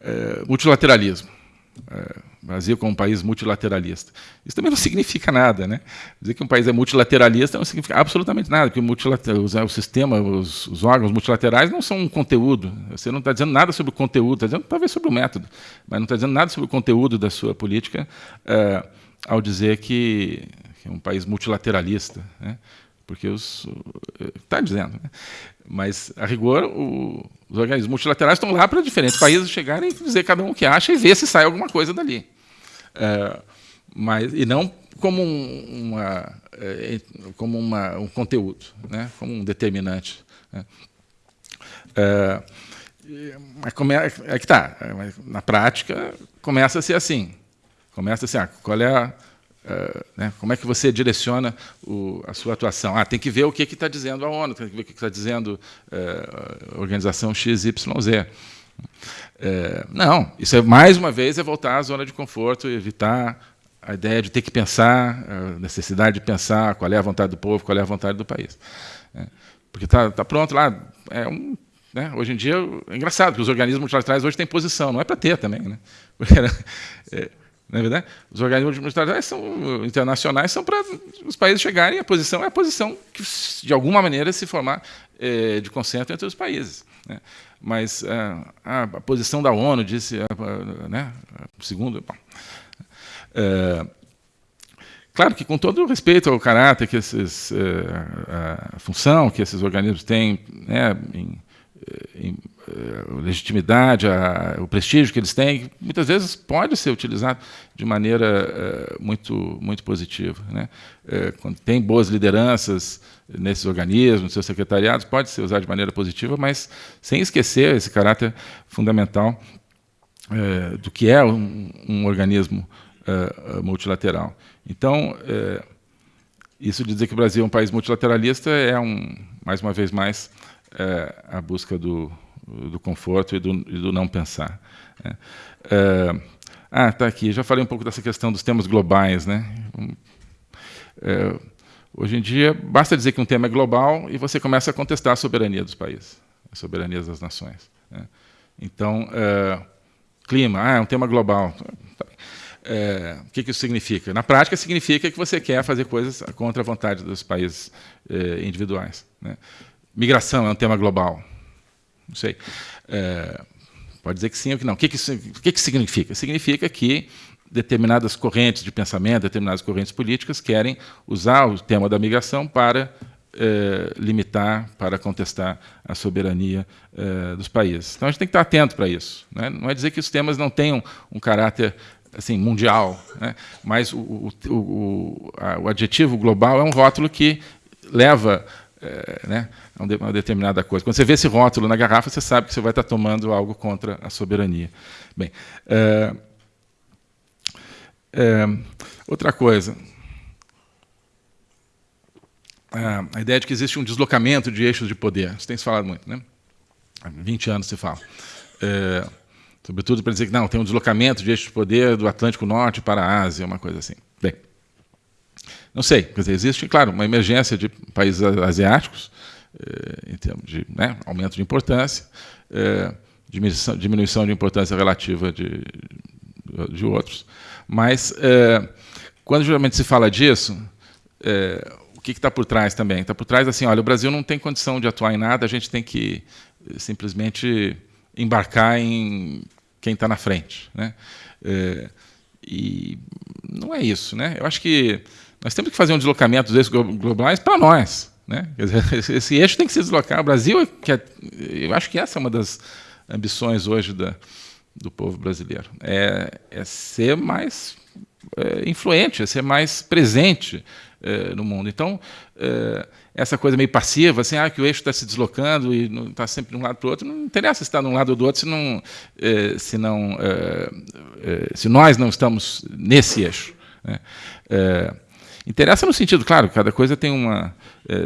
é, multilateralismo. É, Brasil como um país multilateralista. Isso também não significa nada. Né? Dizer que um país é multilateralista não significa absolutamente nada, porque o, o sistema, os, os, órgãos multilaterais não são um conteúdo. Você não está dizendo nada sobre o conteúdo, está dizendo talvez sobre o método, mas não está dizendo nada sobre o conteúdo da sua política é, ao dizer que, que, é um país multilateralista. Né? Porque está dizendo. Né? Mas, a rigor, o, os organismos multilaterais estão lá para diferentes países chegarem e dizer cada um o que acha e ver se sai alguma coisa dali. É, mas, e não como, um, uma, é, como uma, um conteúdo, né? como um determinante. Né? É, mas como é, que está. Na prática, começa a ser assim. Começa assim, ah, qual é a, Uh, né, como é que você direciona o, a sua atuação? Ah, tem que ver o que está dizendo a ONU, tem que ver o que está dizendo uh, a organização XYZ. Uh, não, isso é mais uma vez é voltar à zona de conforto, evitar a ideia de ter que pensar, a necessidade de pensar qual é a vontade do povo, qual é a vontade do país. Né? Porque está tá pronto lá. É um, né? Hoje em dia é engraçado que os organismos multilaterais hoje têm posição, não é para ter também. Né? Porque, é, não é verdade? Os organismos multilaterais são, internacionais são para os países chegarem, a posição é a posição que, de alguma maneira, se formar é, de consenso entre os países. Né? Mas é, a, a, posição da ONU disse, é, né, segundo... Bom, é, claro que com todo o respeito ao caráter que esses, a função que esses organismos têm né, em, a legitimidade, a, o prestígio que eles têm, muitas vezes pode ser utilizado de maneira uh, muito, muito positiva. Né? Quando tem boas lideranças nesses organismos, seus secretariados, pode ser usado de maneira positiva, mas sem esquecer esse caráter fundamental do que é um, um organismo multilateral. Então, isso de dizer que o Brasil é um país multilateralista é, um, mais uma vez mais, a busca do, do conforto e do, e do não pensar. Né? É, ah, está aqui. Já falei um pouco dessa questão dos temas globais. Né? É, hoje em dia, basta dizer que um tema é global e você começa a contestar a soberania dos países, a soberania das nações. Né? Então, é, clima, ah, é um tema global. É, o que, que, isso significa? Na prática, significa que você quer fazer coisas contra a vontade dos países é, individuais. Né? Migração é um tema global. Não sei. É, pode dizer que sim ou que não. O que, que, que, que significa? Significa que determinadas correntes de pensamento, determinadas correntes políticas querem usar o tema da migração para é, limitar, para contestar a soberania é, dos países. Então a gente tem que estar atento para isso. Né? Não é dizer que os temas não tenham um caráter assim mundial, né? mas o, o, o, a, o adjetivo global é um rótulo que leva é, né, uma determinada coisa. Quando você vê esse rótulo na garrafa, você sabe que você vai estar tomando algo contra a soberania. Bem, é, É, outra coisa, a ideia de que existe um deslocamento de eixos de poder. Isso tem se falado muito, né? Há 20 anos se fala. É, sobretudo para dizer que não, tem um deslocamento de eixos de poder do Atlântico Norte para a Ásia, uma coisa assim. Bem, não sei, quer dizer, existe, claro, uma emergência de países asiáticos, em termos de né, aumento de importância, é, diminuição, diminuição, de importância relativa de, de outros. Mas, é, quando geralmente se fala disso, o que está por trás também? Está por trás assim, olha, o Brasil não tem condição de atuar em nada, a gente tem que eh, simplesmente embarcar em quem está na frente. Né? É, e não é isso. Né? Eu acho que nós temos que fazer um deslocamento desses globais para nós. Né? Dizer, esse eixo tem que se deslocar. O Brasil, é, que é, eu acho que essa é uma das ambições hoje da, do povo brasileiro. É, é ser mais é, influente, é ser mais presente é, no mundo. Então, é, essa coisa meio passiva, assim, ah, que o eixo está se deslocando e está sempre de um lado para o outro, não interessa se está de um lado ou do outro, se, não, se, não, se nós não estamos nesse eixo. Né? Interessa no sentido, claro, cada coisa tem uma,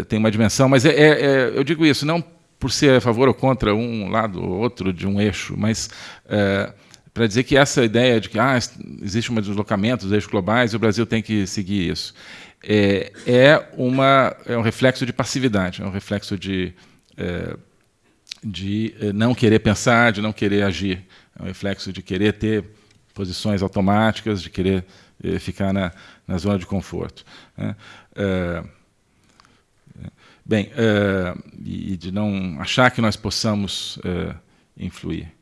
tem uma dimensão, mas é, eu digo isso não por ser a favor ou contra um lado ou outro de um eixo, mas para dizer que essa ideia de que ah, existe um deslocamento dos eixos globais e o Brasil tem que seguir isso, é, é, uma, é um reflexo de passividade, é um reflexo de, é, de é, não querer pensar, de não querer agir, é um reflexo de querer ter posições automáticas, de querer é, ficar na, na zona de conforto. Né? É, bem, e de não achar que nós possamos influir.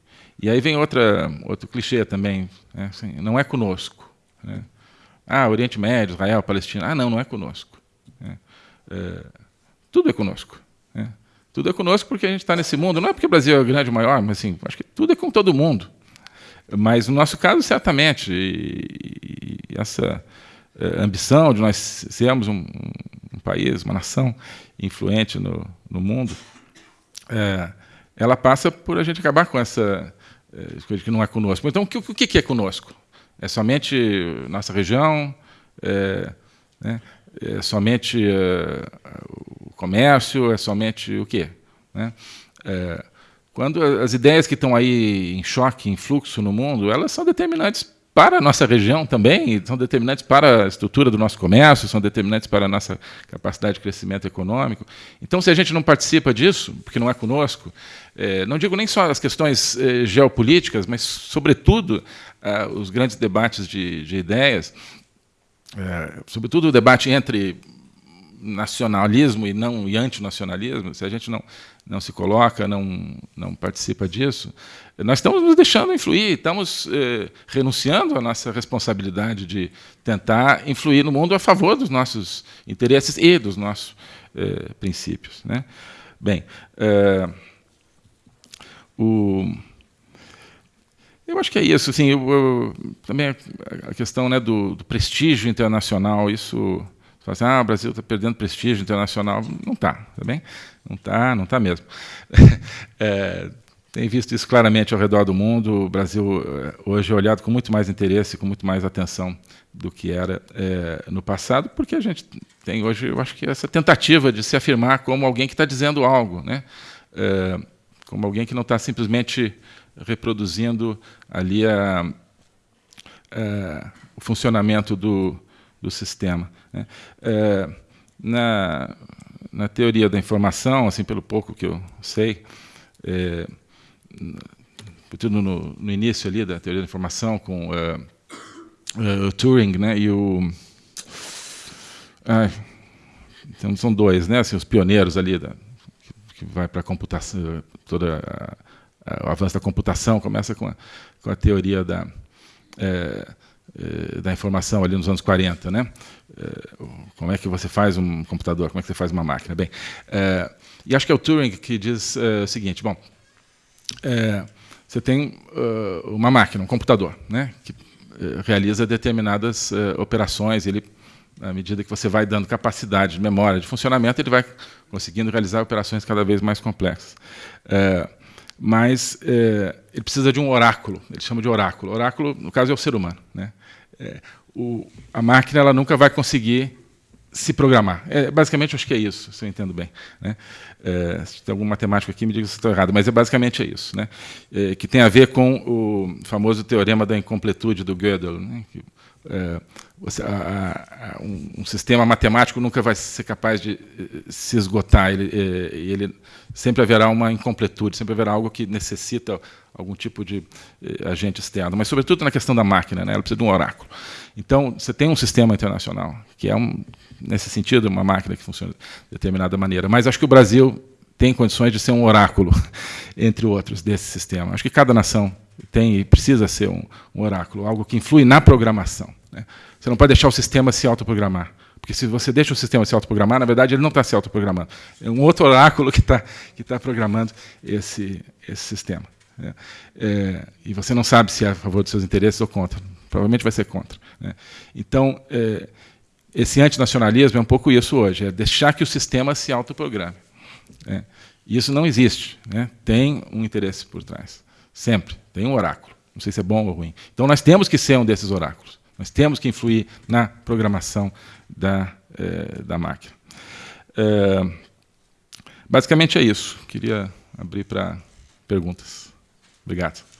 E aí vem outra, outro clichê também, né? assim, não é conosco. Né? Ah, Oriente Médio, Israel, Palestina. Ah, não, não é conosco. É, tudo é conosco. É. Tudo é conosco porque a gente está nesse mundo. Não é porque o Brasil é grande maior, mas assim, acho que tudo é com todo mundo. Mas no nosso caso, certamente, e, e essa é, ambição de nós sermos um, um, país, uma nação influente no, no mundo, é, ela passa por a gente acabar com essa é, coisa que não é conosco. Então, o que, o que é conosco? É somente nossa região? É, né? é somente o comércio? É somente o quê? Né? É, quando as ideias que estão aí em choque, em fluxo no mundo, elas são determinantes para a nossa região também, são determinantes para a estrutura do nosso comércio, são determinantes para a nossa capacidade de crescimento econômico. Então, se a gente não participa disso, porque não é conosco, é, não digo nem só as questões é, geopolíticas, mas, sobretudo, os grandes debates de, de ideias, é, sobretudo o debate entre nacionalismo e não e antinacionalismo, se a gente não não se coloca, não não participa disso, nós estamos nos deixando influir, estamos eh, renunciando à nossa responsabilidade de tentar influir no mundo a favor dos nossos interesses e dos nossos eh, princípios, né? Bem, eh, o eu acho que é isso. Assim, eu, eu, também a questão né, do, do prestígio internacional, isso fala assim, ah, o Brasil está perdendo prestígio internacional. Não está, tá bem? Não está, não está mesmo. é, tem visto isso claramente ao redor do mundo. O Brasil é, hoje é olhado com muito mais interesse, com muito mais atenção do que era é, no passado, porque a gente tem hoje, eu acho que essa tentativa de se afirmar como alguém que está dizendo algo, né? É, como alguém que não está simplesmente reproduzindo ali a, a, o funcionamento do, do sistema. Né? É, na, na teoria da informação, assim pelo pouco que eu sei, é, tudo no, no, início ali da teoria da informação com é, é o Turing, né, e o então são dois, né, assim, os pioneiros ali da, que, vai para a computação, toda o avanço da computação começa com a, com a teoria da é da informação ali nos anos 40, né? É, como é que você faz um computador? Como é que você faz uma máquina? Bem, é, e acho que é o Turing que diz o seguinte: bom, você tem uma máquina, um computador, né? Que realiza determinadas operações. Ele, à medida que você vai dando capacidade de memória, de funcionamento, ele vai conseguindo realizar operações cada vez mais complexas. Mas ele precisa de um oráculo. Ele chama de oráculo. Oráculo, no caso, é o ser humano, né? é, o, a máquina ela nunca vai conseguir se programar. É, basicamente, acho que é isso, se eu entendo bem. Né? É, se tem algum matemático aqui, me diga se estou errado, mas é basicamente é isso, né? É, que tem a ver com o famoso teorema da incompletude do Gödel. Né? Que, é, a, a, um, um, sistema matemático nunca vai ser capaz de eh, se esgotar, ele, eh, ele sempre haverá uma incompletude, sempre haverá algo que necessita algum tipo de eh, agente externo, mas sobretudo na questão da máquina, né? ela precisa de um oráculo. Então, você tem um sistema internacional, que é, um, nesse sentido, uma máquina que funciona de determinada maneira, mas acho que o Brasil tem condições de ser um oráculo, entre outros, desse sistema. Acho que cada nação tem e precisa ser um, um oráculo, algo que influi na programação. Né? Você não pode deixar o sistema se autoprogramar. Porque se você deixa o sistema se autoprogramar, na verdade ele não está se autoprogramando. É um outro oráculo que está que tá programando esse, esse sistema. Né? É, e você não sabe se é a favor dos seus interesses ou contra. Provavelmente vai ser contra. Né? Então, é, esse antinacionalismo é um pouco isso hoje, é deixar que o sistema se autoprograme. Né? Isso não existe. Né? Tem um interesse por trás. Sempre. Tem um oráculo. Não sei se é bom ou ruim. Então nós temos que ser um desses oráculos. Nós temos que influir na programação da, eh, da máquina. Eh, basicamente é isso. Queria abrir para perguntas. Obrigado.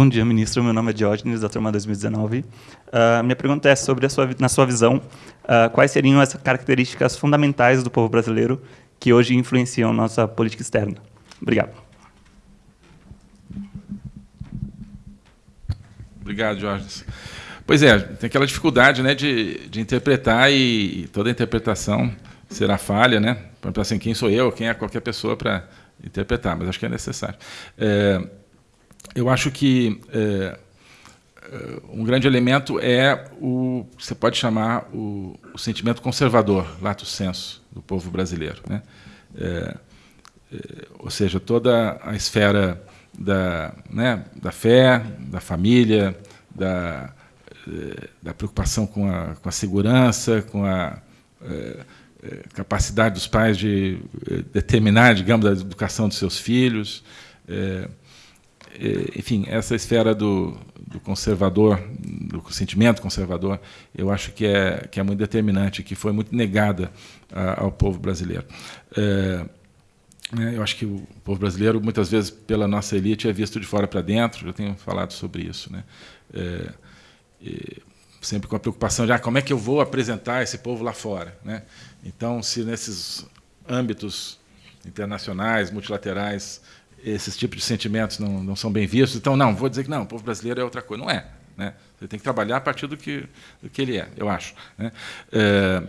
Bom dia, ministro. Meu nome é Diógenes, da turma 2019. Uh, ah, minha pergunta é sobre, sua, na sua visão, uh, quais seriam as características fundamentais do povo brasileiro que hoje influenciam nossa política externa? Obrigado. Obrigado, Diógenes. Pois é, tem aquela dificuldade né, de, de interpretar e, toda interpretação será falha, né? Assim, quem sou eu, quem é qualquer pessoa para interpretar, mas acho que é necessário. É, eu acho que é, é, um grande elemento é o você pode chamar o, o sentimento conservador, lato senso, do povo brasileiro. Né? É, é, ou seja, toda a esfera da, né, da fé, da família, da, é, da preocupação com a, com a segurança, com a é, capacidade dos pais de determinar, digamos, a educação dos seus filhos. É, enfim, essa esfera do, do, conservador, do sentimento conservador, eu acho que é, que é muito determinante, que foi muito negada a, ao povo brasileiro. É, eu acho que o povo brasileiro, muitas vezes, pela nossa elite, é visto de fora para dentro, eu tenho falado sobre isso. Né? É, sempre com a preocupação de ah, como é que eu vou apresentar esse povo lá fora. Né? Então, se nesses âmbitos internacionais, multilaterais, esses tipos de sentimentos não, não são bem vistos. Então, não, vou dizer que não, o povo brasileiro é outra coisa. Não é. Né? Você tem que trabalhar a partir do que, do que ele é, eu acho. Né? É,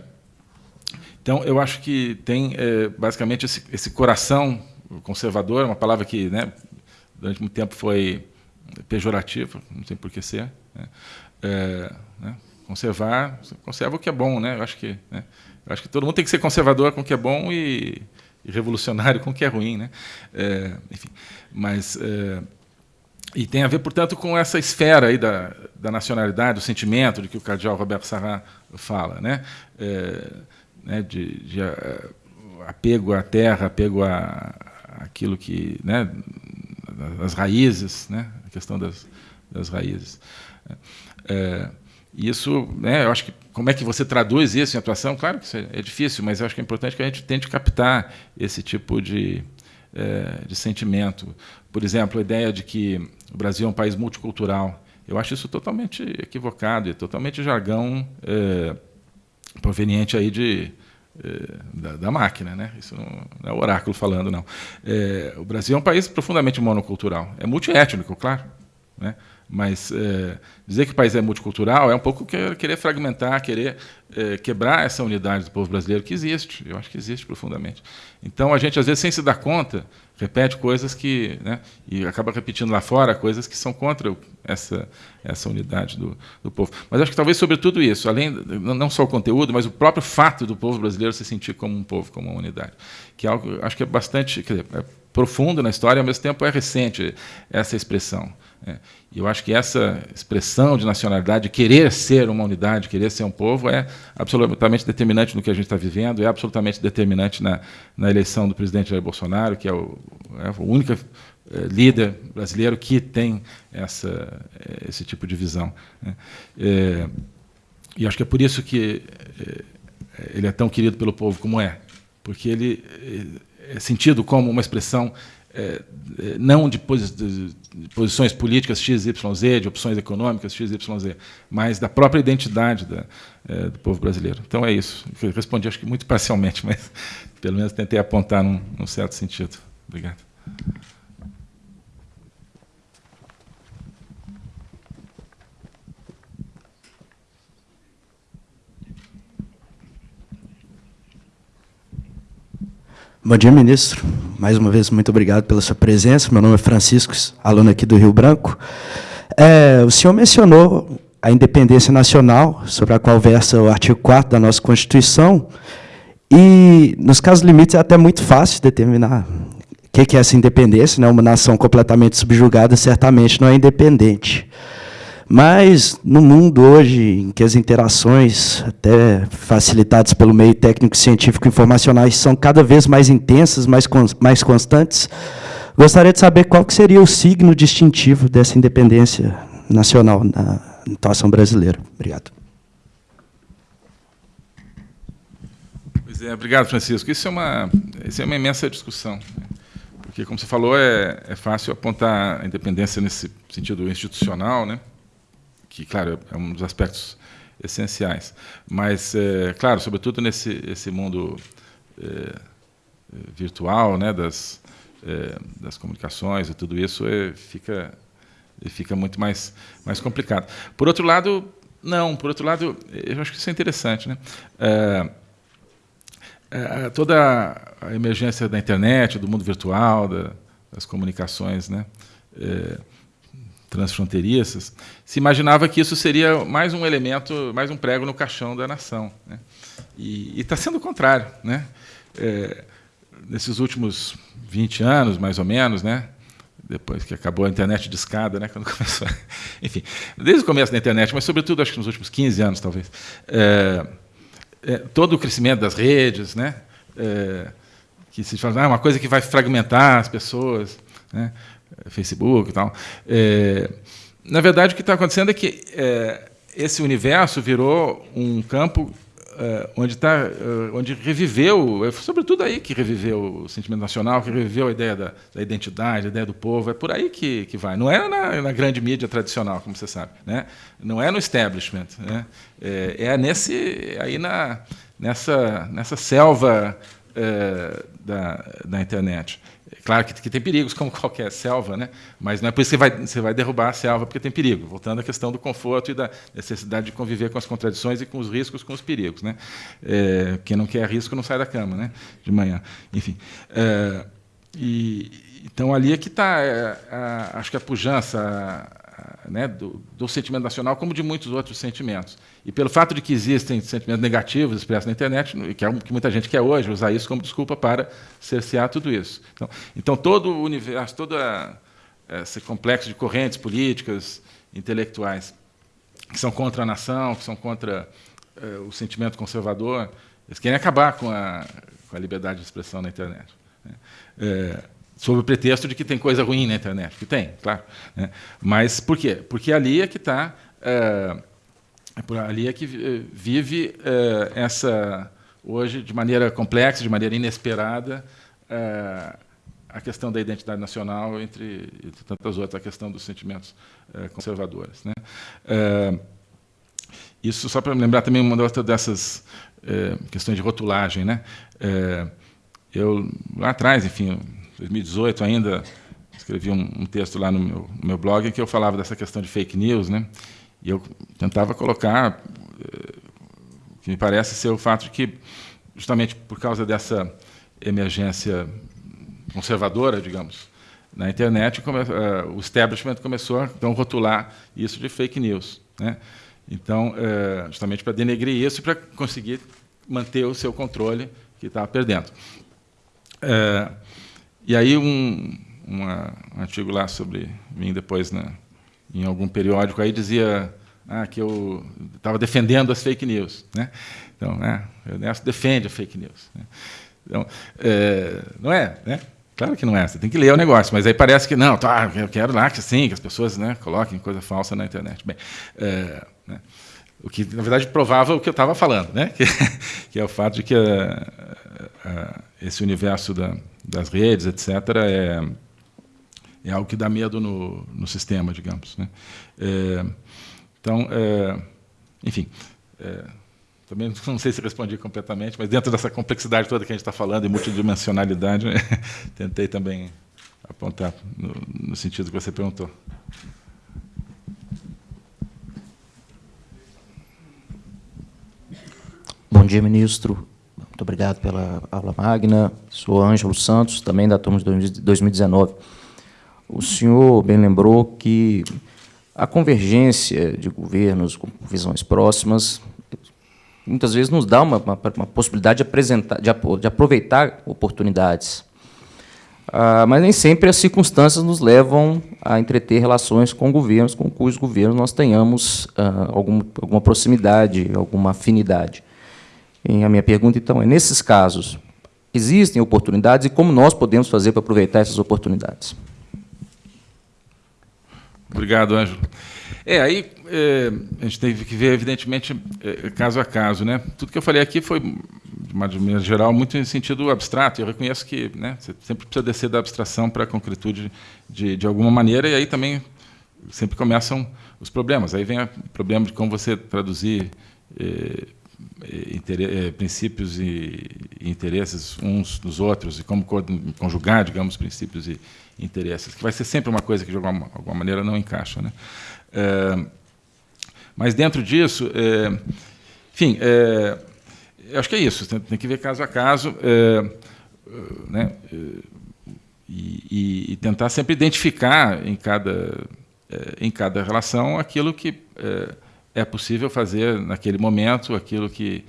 então, eu acho que tem, é, basicamente, esse, esse, coração conservador, uma palavra que né, durante muito tempo foi pejorativa, não sei por que ser. Né? É, né? Conservar, conserva o que é bom. Né? Eu, acho que, né? eu acho que todo mundo tem que ser conservador com o que é bom e e revolucionário com o que é ruim, né? É, enfim, mas é, e tem a ver, portanto, com essa esfera aí da, da nacionalidade, do sentimento de que o cardeal Roberto Sarrat fala, né? É, né de, de apego à terra, apego a, aquilo que, né? As raízes, né? A questão das, das raízes. É, e isso, né, eu acho que como é que você traduz isso em atuação? Claro que é, é difícil, mas eu acho que é importante que a gente tente captar esse tipo de, é, de sentimento. Por exemplo, a ideia de que o Brasil é um país multicultural. Eu acho isso totalmente equivocado e totalmente jargão é, proveniente aí de, é, da, da, máquina, né? Isso não, não é o oráculo falando, não. O Brasil é um país profundamente monocultural. É multiétnico, claro. Né? Mas é, dizer que o país é multicultural é um pouco querer fragmentar, querer é, quebrar essa unidade do povo brasileiro que existe. Eu acho que existe profundamente. Então a gente às vezes sem se dar conta repete coisas que, né, e acaba repetindo lá fora coisas que são contra essa essa unidade do, do povo. Mas acho que talvez sobretudo isso, além não só o conteúdo, mas o próprio fato do povo brasileiro se sentir como um povo, como uma unidade, que é algo acho que é bastante dizer, é profundo na história, e ao mesmo tempo é recente essa expressão. É. Eu acho que essa expressão de nacionalidade, querer ser uma unidade, querer ser um povo, é absolutamente determinante no que a gente está vivendo, é absolutamente determinante na, na eleição do presidente Jair Bolsonaro, que é o, é o único é, líder brasileiro que tem essa, é, esse tipo de visão. Né? É, e acho que é por isso que é, ele é tão querido pelo povo como é, porque ele é sentido como uma expressão é, é, não de, posi de, posições políticas XYZ, de opções econômicas XYZ, mas da própria identidade da, é, do povo brasileiro. Então é isso. Eu respondi, acho que muito parcialmente, mas pelo menos tentei apontar num, num certo sentido. Obrigado. Bom dia, ministro. Mais uma vez, muito obrigado pela sua presença. Meu nome é Francisco, aluno aqui do Rio Branco. É, o senhor mencionou a independência nacional, sobre a qual versa o artigo 4 da nossa Constituição, e, nos casos limites, é até muito fácil determinar o que é essa independência. Né? Uma nação completamente subjugada certamente não é independente. Mas, no mundo hoje, em que as interações, até facilitadas pelo meio técnico, científico e informacionais, são cada vez mais intensas, mais, mais constantes, gostaria de saber qual que seria o signo distintivo dessa independência nacional na atuação brasileira. Obrigado. Pois é, obrigado, Francisco. Isso é uma, isso é uma imensa discussão. Porque, como você falou, é, é fácil apontar a independência nesse sentido institucional, né? Que, claro, é um dos aspectos essenciais. Mas, é, claro, sobretudo nesse esse mundo é, virtual, né, das, é, das comunicações e tudo isso, é, fica, fica muito mais, mais complicado. Por outro lado, não. Por outro lado, eu acho que isso é interessante. Né? É, é, toda a emergência da internet, do mundo virtual, da, das comunicações, né? É, transfronteiriças, se imaginava que isso seria mais um elemento, mais um prego no caixão da nação. Né? E está sendo o contrário. Né? É, nesses últimos 20 anos, mais ou menos, né? depois que acabou a internet de escada, né? quando começou. Enfim, desde o começo da internet, mas, sobretudo, acho que nos últimos 15 anos, talvez. É, é, todo o crescimento das redes, né? É, que se fala, ah, uma coisa que vai fragmentar as pessoas. Né? Facebook e tal. É, na verdade, o que está acontecendo é que é, esse universo virou um campo é, onde, tá, é, onde reviveu, é, sobretudo aí que reviveu o sentimento nacional, que reviveu a ideia da, da identidade, a ideia do povo, é por aí que, que vai. Não é na, na, grande mídia tradicional, como você sabe, né? não é no establishment, né? é, é nesse, aí na, nessa, nessa selva da, da internet. Claro que, que, tem perigos, como qualquer selva, né? mas não é por isso que vai, você vai derrubar a selva, porque tem perigo. Voltando à questão do conforto e da necessidade de conviver com as contradições e com os riscos, com os perigos. Né? É, quem não quer risco não sai da cama né? de manhã. Enfim. É, e, então, ali é que está, é, acho que a pujança, né, do, do, sentimento nacional, como de muitos outros sentimentos. E pelo fato de que existem sentimentos negativos expressos na internet, que, é, que muita gente quer hoje usar isso como desculpa para cercear tudo isso. Então, então todo o universo, todo a, esse complexo de correntes políticas, intelectuais, que são contra a nação, que são contra é, o sentimento conservador, eles querem acabar com a, com a liberdade de expressão na internet. É, sob o pretexto de que tem coisa ruim na internet, que tem, claro. Né? Mas por quê? Porque ali é que está, é, é ali é que vive é, essa hoje de maneira complexa, de maneira inesperada, é, a questão da identidade nacional entre, entre, tantas outras, a questão dos sentimentos conservadores. Né? Isso só para lembrar também uma outra dessas questões de rotulagem, né? eu lá atrás, enfim 2018 ainda, escrevi um, um texto lá no meu, no meu, blog que eu falava dessa questão de fake news, né? E eu tentava colocar eh, o que me parece ser o fato de que, justamente por causa dessa emergência conservadora, digamos, na internet, uh, o establishment começou a então, rotular isso de fake news. Né? Então, uh, justamente para denegrir isso e para conseguir manter o seu controle que estava perdendo. Uh, e aí, um, uma, um artigo lá sobre mim depois, né, em algum periódico, aí dizia ah, que eu estava defendendo as fake news. Né? Então, né, o Ernesto defende a fake news. Né? Então, é, não é, né? Claro que não é, você tem que ler o negócio, mas aí parece que não, tá, eu quero lá que sim, que as pessoas né, coloquem coisa falsa na internet. Bem, é, né, o que na verdade provava o que eu estava falando, né, que, que, é o fato de que a, a, esse universo da, das redes, etc., é, é algo que dá medo no, no sistema, digamos. Né. É, então, é, enfim. É, também não sei se respondi completamente, mas dentro dessa complexidade toda que a gente está falando e multidimensionalidade, tentei também apontar no, no sentido que você perguntou. Bom dia, ministro. Muito obrigado pela aula magna. Sou Ângelo Santos, também da turma de 2019. O senhor bem lembrou que a convergência de governos com visões próximas muitas vezes nos dá uma, uma, uma possibilidade de, apresentar, de, de aproveitar oportunidades. Ah, mas nem sempre as circunstâncias nos levam a entreter relações com governos com cujos governos nós tenhamos ah, algum, alguma proximidade, alguma afinidade. E a minha pergunta, então, é, nesses casos, existem oportunidades e como nós podemos fazer para aproveitar essas oportunidades? Obrigado, Ângelo. É, aí é, a gente teve que ver, evidentemente, é, caso a caso. Né? Tudo que eu falei aqui foi, de maneira geral, muito em sentido abstrato. Eu reconheço que né, você sempre precisa descer da abstração para a concretude de, de alguma maneira, e aí também sempre começam os problemas. Aí vem o problema de como você traduzir é princípios e, interesses uns dos outros, e como conjugar, digamos, princípios e interesses, que vai ser sempre uma coisa que, de alguma, alguma maneira, não encaixa. Né? É, mas dentro disso, é, enfim, é, acho que é isso. Tem, tem, que ver caso a caso, né, e, e, tentar sempre identificar em cada em cada relação aquilo que é, possível fazer naquele momento, aquilo que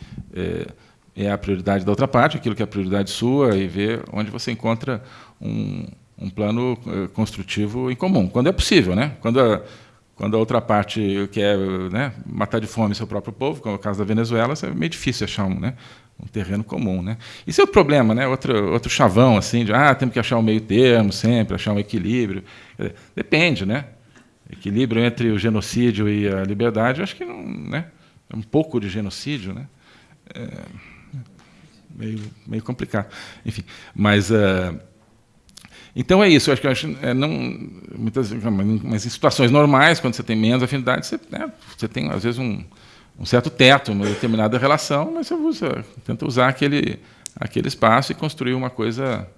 é, a prioridade da outra parte, aquilo que é a prioridade sua, e ver onde você encontra um, um plano construtivo em comum, quando é possível, né? Quando a, quando a outra parte quer né, matar de fome seu próprio povo, como é o caso da Venezuela, é meio difícil achar um, né, um terreno comum. Né? Isso é outro problema, né? outro, outro chavão, assim, de ah, temos que achar um meio termo sempre, achar um equilíbrio. Depende, né? Equilíbrio entre o genocídio e a liberdade, eu acho que não, né? é um pouco de genocídio, né? É meio, meio complicado. Enfim, mas... Uh, então é isso, eu acho que eu acho, é, não, muitas, mas em situações normais, quando você tem menos afinidade, você, né, você tem, às vezes, um, um certo teto, uma determinada relação, mas você usa, tenta usar aquele, aquele espaço e construir uma coisa,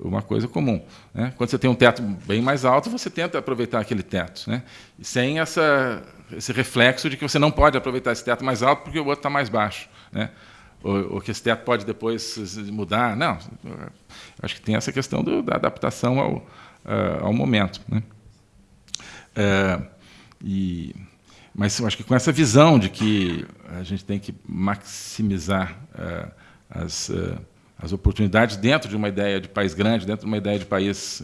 uma coisa comum. Né? Quando você tem um teto bem mais alto, você tenta aproveitar aquele teto, né? sem essa, esse reflexo de que você não pode aproveitar esse teto mais alto porque o outro está mais baixo. Né? Ou, ou, que esse teto pode depois mudar. Não, acho que tem essa questão do, da adaptação ao, uh, ao momento. Né? Uh, e, mas acho que com essa visão de que a gente tem que maximizar uh, as, as oportunidades dentro de uma ideia de país grande, dentro de uma ideia de país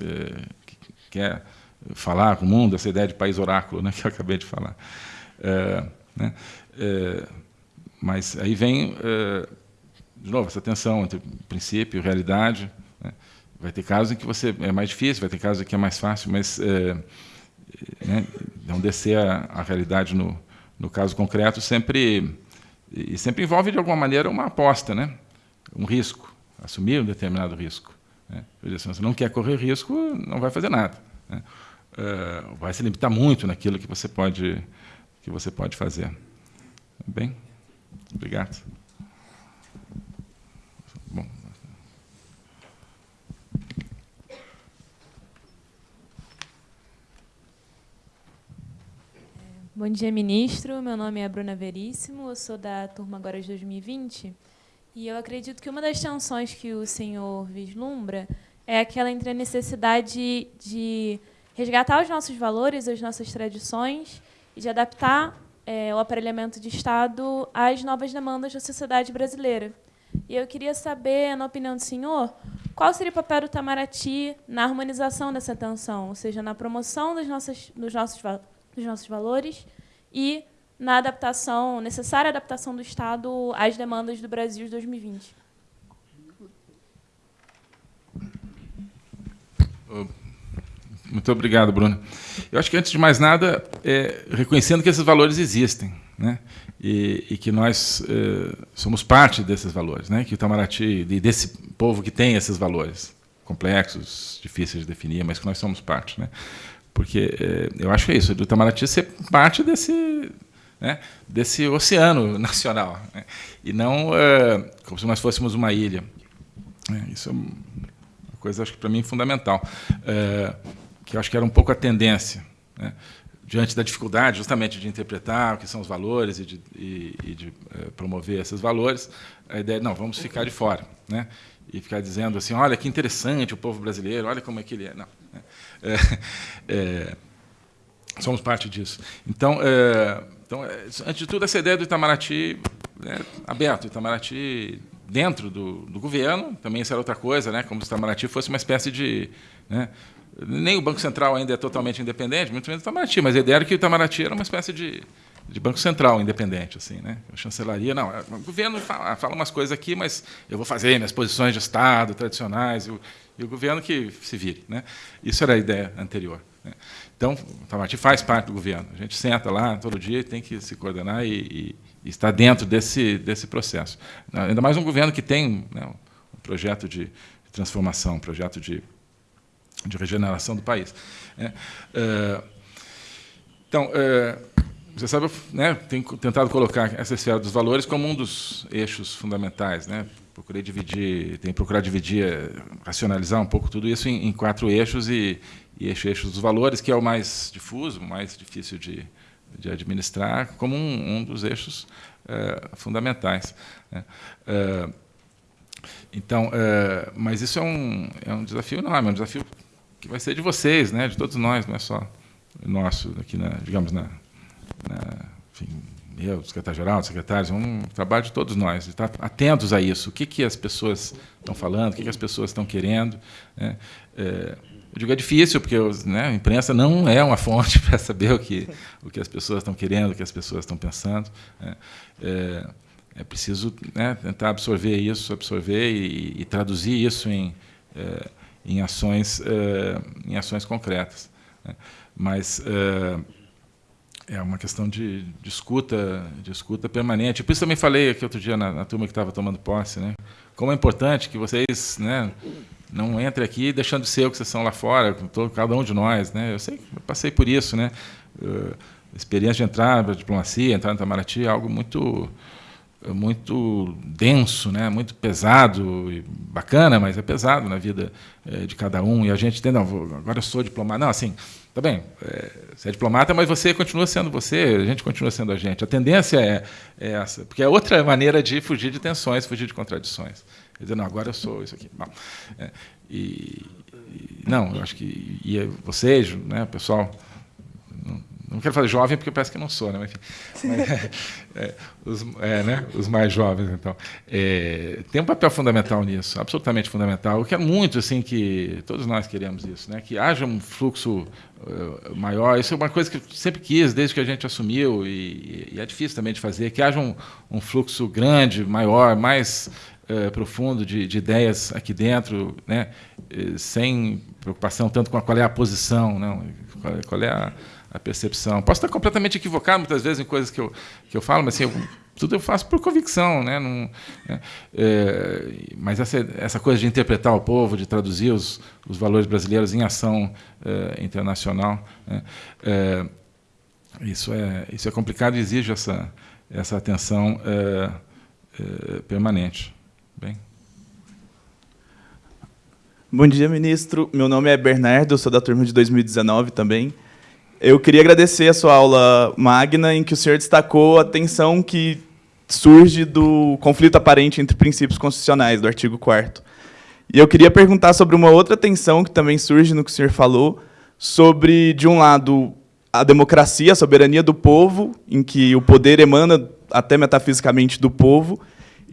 que quer falar com o mundo, essa ideia de país oráculo né, que eu acabei de falar. Né? Mas aí vem, de novo, essa tensão entre princípio e realidade, Vai ter casos em que você é mais difícil, vai ter casos em que é mais fácil, mas é, né, não descer a, a realidade no, no caso concreto sempre e sempre envolve de alguma maneira uma aposta, né? Um risco, assumir um determinado risco. Né? Você não quer correr risco, não vai fazer nada. Né? Uh, vai se limitar muito naquilo que você pode, que você pode fazer. Bem, obrigado. Bom. Bom dia, ministro. Meu nome é Bruna Veríssimo, eu sou da turma Agora de 2020. E eu acredito que uma das tensões que o senhor vislumbra é aquela entre a necessidade de resgatar os nossos valores, as nossas tradições e de adaptar é, o aparelhamento de Estado às novas demandas da sociedade brasileira. E eu queria saber, na opinião do senhor, qual seria o papel do Itamaraty na harmonização dessa tensão, ou seja, na promoção dos nossos, dos nossos, dos nossos valores e na adaptação, necessária adaptação do Estado às demandas do Brasil de 2020. Muito obrigado, Bruna. Eu acho que, antes de mais nada, é, reconhecendo que esses valores existem, né? e, e que nós é, somos parte desses valores, né? que o Itamaraty, desse povo que tem esses valores, complexos, difíceis de definir, mas que nós somos parte. Né? Porque é, eu acho que é isso, do Itamaraty ser parte desse, né, desse oceano nacional, né, e não é, como se nós fôssemos uma ilha. É, isso é uma coisa, acho que para mim, fundamental, é, que acho que era um pouco a tendência, né, diante da dificuldade, justamente, de interpretar o que são os valores e de, e, e de é, promover esses valores, a ideia não, vamos ficar de fora, né, e ficar dizendo assim, olha que interessante o povo brasileiro, olha como é que ele é. Não, é, é, somos parte disso. Então, é, então, é, antes de tudo, essa ideia do Itamaraty né, aberto, Itamaraty dentro do, do, governo, também isso era outra coisa, né, como se o Itamaraty fosse uma espécie de... Né, nem o Banco Central ainda é totalmente independente, muito menos o Itamaraty, mas a ideia era que o Itamaraty era uma espécie de, de Banco Central independente. assim, né? A chancelaria, não, o governo fala, fala umas coisas aqui, mas eu vou fazer minhas posições de Estado tradicionais, e o, e o governo que se vire. Né? Isso era a ideia anterior. Né? Então, o Itamaraty faz parte do governo. A gente senta lá todo dia e tem que se coordenar e, e, estar dentro desse, desse processo. Ainda mais um governo que tem né, um projeto de, transformação, um projeto de, de regeneração do país. É, então, é, você sabe, né, tem tentado colocar essa esfera dos valores como um dos eixos fundamentais. Né? Procurei dividir, tem procurado dividir, racionalizar um pouco tudo isso em, em quatro eixos e, e eixo, eixo dos valores, que é o mais difuso, o mais difícil de, de administrar, como um, um dos eixos é, fundamentais. Né? É, então, é, mas isso é um, é um desafio enorme, é um desafio que vai ser de vocês, né, de todos nós, não é só nosso, aqui na, digamos, na, na enfim, eu, secretário-geral, secretários, é um trabalho de todos nós, de estar atentos a isso. O que, que as pessoas estão falando, o que, que as pessoas estão querendo. Né? É, eu digo é difícil, porque né, a imprensa não é uma fonte para saber o que, o que as pessoas estão querendo, o que as pessoas estão pensando. Né? É, é, preciso né, tentar absorver isso, absorver e, e traduzir isso em, é, em, ações, é, em ações concretas. Né? Mas é, é uma questão de, de, escuta, de escuta permanente. Por isso também falei aqui outro dia na, na turma que estava tomando posse, né? como é importante que vocês né, não entre aqui deixando de ser o que vocês são lá fora, todo, cada um de nós. Né? Eu sei eu passei por isso. Né? Uh, experiência de entrar para diplomacia, entrar no Itamaraty é algo muito muito denso, né, muito pesado e bacana, mas é pesado na vida é, de cada um. E a gente tem, não, agora eu sou diplomata. Não, assim, tá bem, é, você é diplomata, mas você continua sendo você, a gente continua sendo a gente. A tendência é, é essa, porque é outra maneira de fugir de tensões, fugir de contradições. Dizer, não, agora eu sou isso aqui. Bom, é, e, e, não, eu acho que e vocês, né, pessoal, não quero fazer jovem porque parece que não sou, né? Mas, enfim, mas, é, os, é, né? os, mais jovens, então. É, tem um papel fundamental nisso, absolutamente fundamental. Eu quero muito assim, que todos nós queremos isso, né? que haja um fluxo uh, maior. Isso é uma coisa que eu sempre quis, desde que a gente assumiu, e, e é difícil também de fazer, que haja um, um fluxo grande, maior, mais uh, profundo de, de, ideias aqui dentro, né? sem preocupação tanto com qual é a posição, não, qual, qual é a a percepção. Posso estar completamente equivocado muitas vezes em coisas que eu, que eu falo, mas assim, eu, tudo eu faço por convicção. Né? Não, é, é, mas essa, essa coisa de interpretar o povo, de traduzir os, os valores brasileiros em ação é, internacional, né? É, isso, é, isso é complicado e exige essa, essa atenção permanente. Bem. Bom dia, ministro. Meu nome é Bernardo, sou da turma de 2019 também. Eu queria agradecer a sua aula magna, em que o senhor destacou a tensão que surge do conflito aparente entre princípios constitucionais, do artigo 4 E eu queria perguntar sobre uma outra tensão que também surge no que o senhor falou, sobre, de um lado, a democracia, a soberania do povo, em que o poder emana até metafisicamente do povo,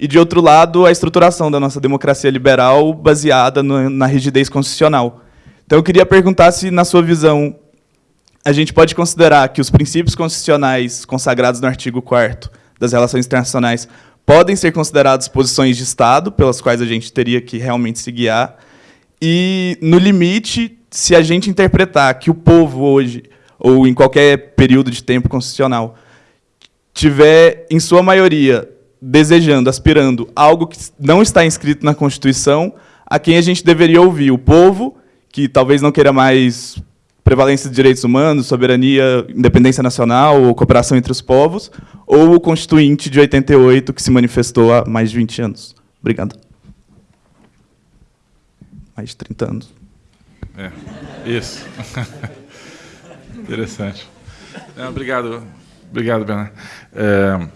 e, de outro lado, a estruturação da nossa democracia liberal baseada no, na rigidez constitucional. Então, eu queria perguntar se, na sua visão, a gente pode considerar que os princípios constitucionais consagrados no artigo 4 das relações internacionais podem ser considerados posições de Estado, pelas quais a gente teria que realmente se guiar, e, no limite, se a gente interpretar que o povo hoje, ou em qualquer período de tempo constitucional, tiver, em sua maioria, desejando, aspirando algo que não está inscrito na Constituição, a quem a gente deveria ouvir? O povo, que talvez não queira mais prevalência de direitos humanos, soberania, independência nacional ou cooperação entre os povos, ou o Constituinte de 88, que se manifestou há mais de 20 anos. Obrigado. Mais de 30 anos. É, isso. Interessante. Não, obrigado, obrigado, Bernardo. É,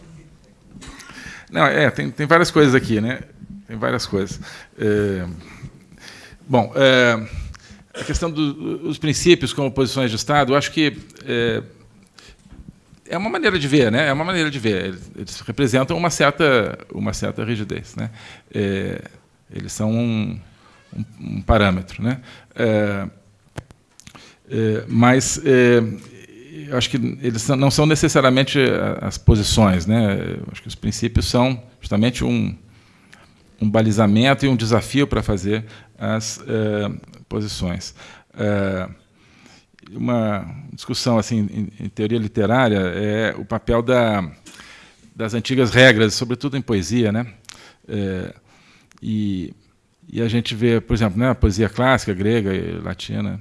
não, é, tem, tem várias coisas aqui, né? Tem várias coisas. É, bom, é, a questão dos princípios como posições de Estado, eu acho que é, é, uma maneira de ver, né? É uma maneira de ver. Eles representam uma certa, uma certa rigidez, né? É, eles são um, um, um parâmetro, né? É, é mas eu acho que eles não são necessariamente as posições, né? Eu acho que os princípios são justamente um, um balizamento e um desafio para fazer as é, posições. É, uma discussão assim em, em, teoria literária é o papel da, das antigas regras, sobretudo em poesia, né? E, e, a gente vê, por exemplo, né, a poesia clássica grega e latina,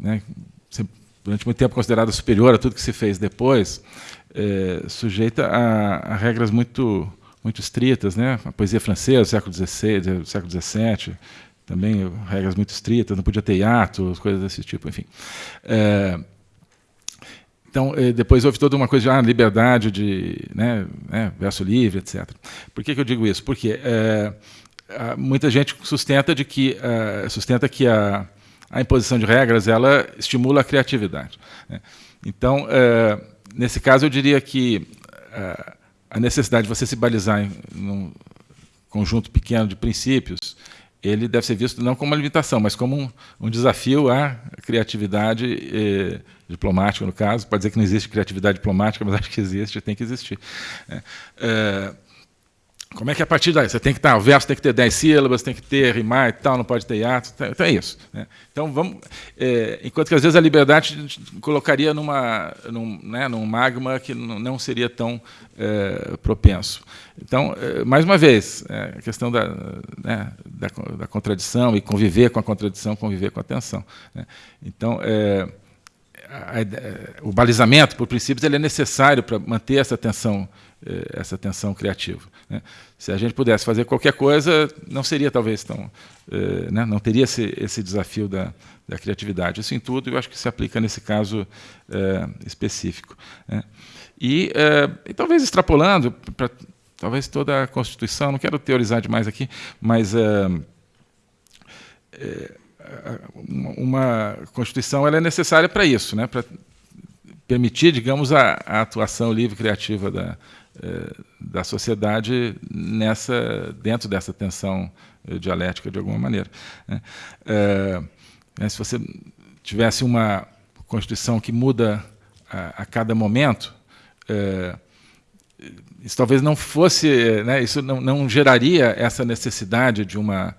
né, durante muito tempo considerada superior a tudo que se fez depois, é, sujeita a, a regras muito muito estritas, né? A poesia francesa, século XVI, século XVII, também regras muito estritas, não podia ter hiato, coisas desse tipo, enfim. É, então, é, depois houve toda uma coisa de ah, liberdade de né, né, verso livre, etc. Por que, que eu digo isso? Porque é, muita gente sustenta de que é, sustenta que a, a imposição de regras ela estimula a criatividade. Né? Então, é, nesse caso, eu diria que é, a necessidade de você se balizar em um conjunto pequeno de princípios ele deve ser visto não como uma limitação, mas como um, um desafio à criatividade eh, diplomática, no caso. Pode dizer que não existe criatividade diplomática, mas acho que existe, tem que existir. É, é, como é que a partir daí? Você tem que estar, o verso tem que ter 10 sílabas, tem que ter rimar e tal, não pode ter hiato. Então, então é isso. Né? Então vamos. É, enquanto que às vezes a liberdade colocaria numa, num, né, num magma que não seria tão é, propenso. Então, é, mais uma vez, é, a questão da, né, da, da, contradição e conviver com a contradição, conviver com a tensão. Né? Então, é, o balizamento por princípios ele é necessário para manter essa tensão essa tensão criativa. Né? Se a gente pudesse fazer qualquer coisa, não seria talvez tão, eh, né? não teria esse, esse desafio da, da, criatividade. Isso em tudo, eu acho que se aplica nesse caso eh, específico. Né? E, e, talvez extrapolando para talvez toda a Constituição, não quero teorizar demais aqui, mas uma Constituição ela é necessária para isso, né? para permitir, digamos, a, a atuação livre criativa da, eh, da sociedade nessa dentro dessa tensão eh, dialética de alguma maneira. Né? É, se você tivesse uma constituição que muda a, a cada momento, isso talvez não fosse, né, isso não, não, geraria essa necessidade de uma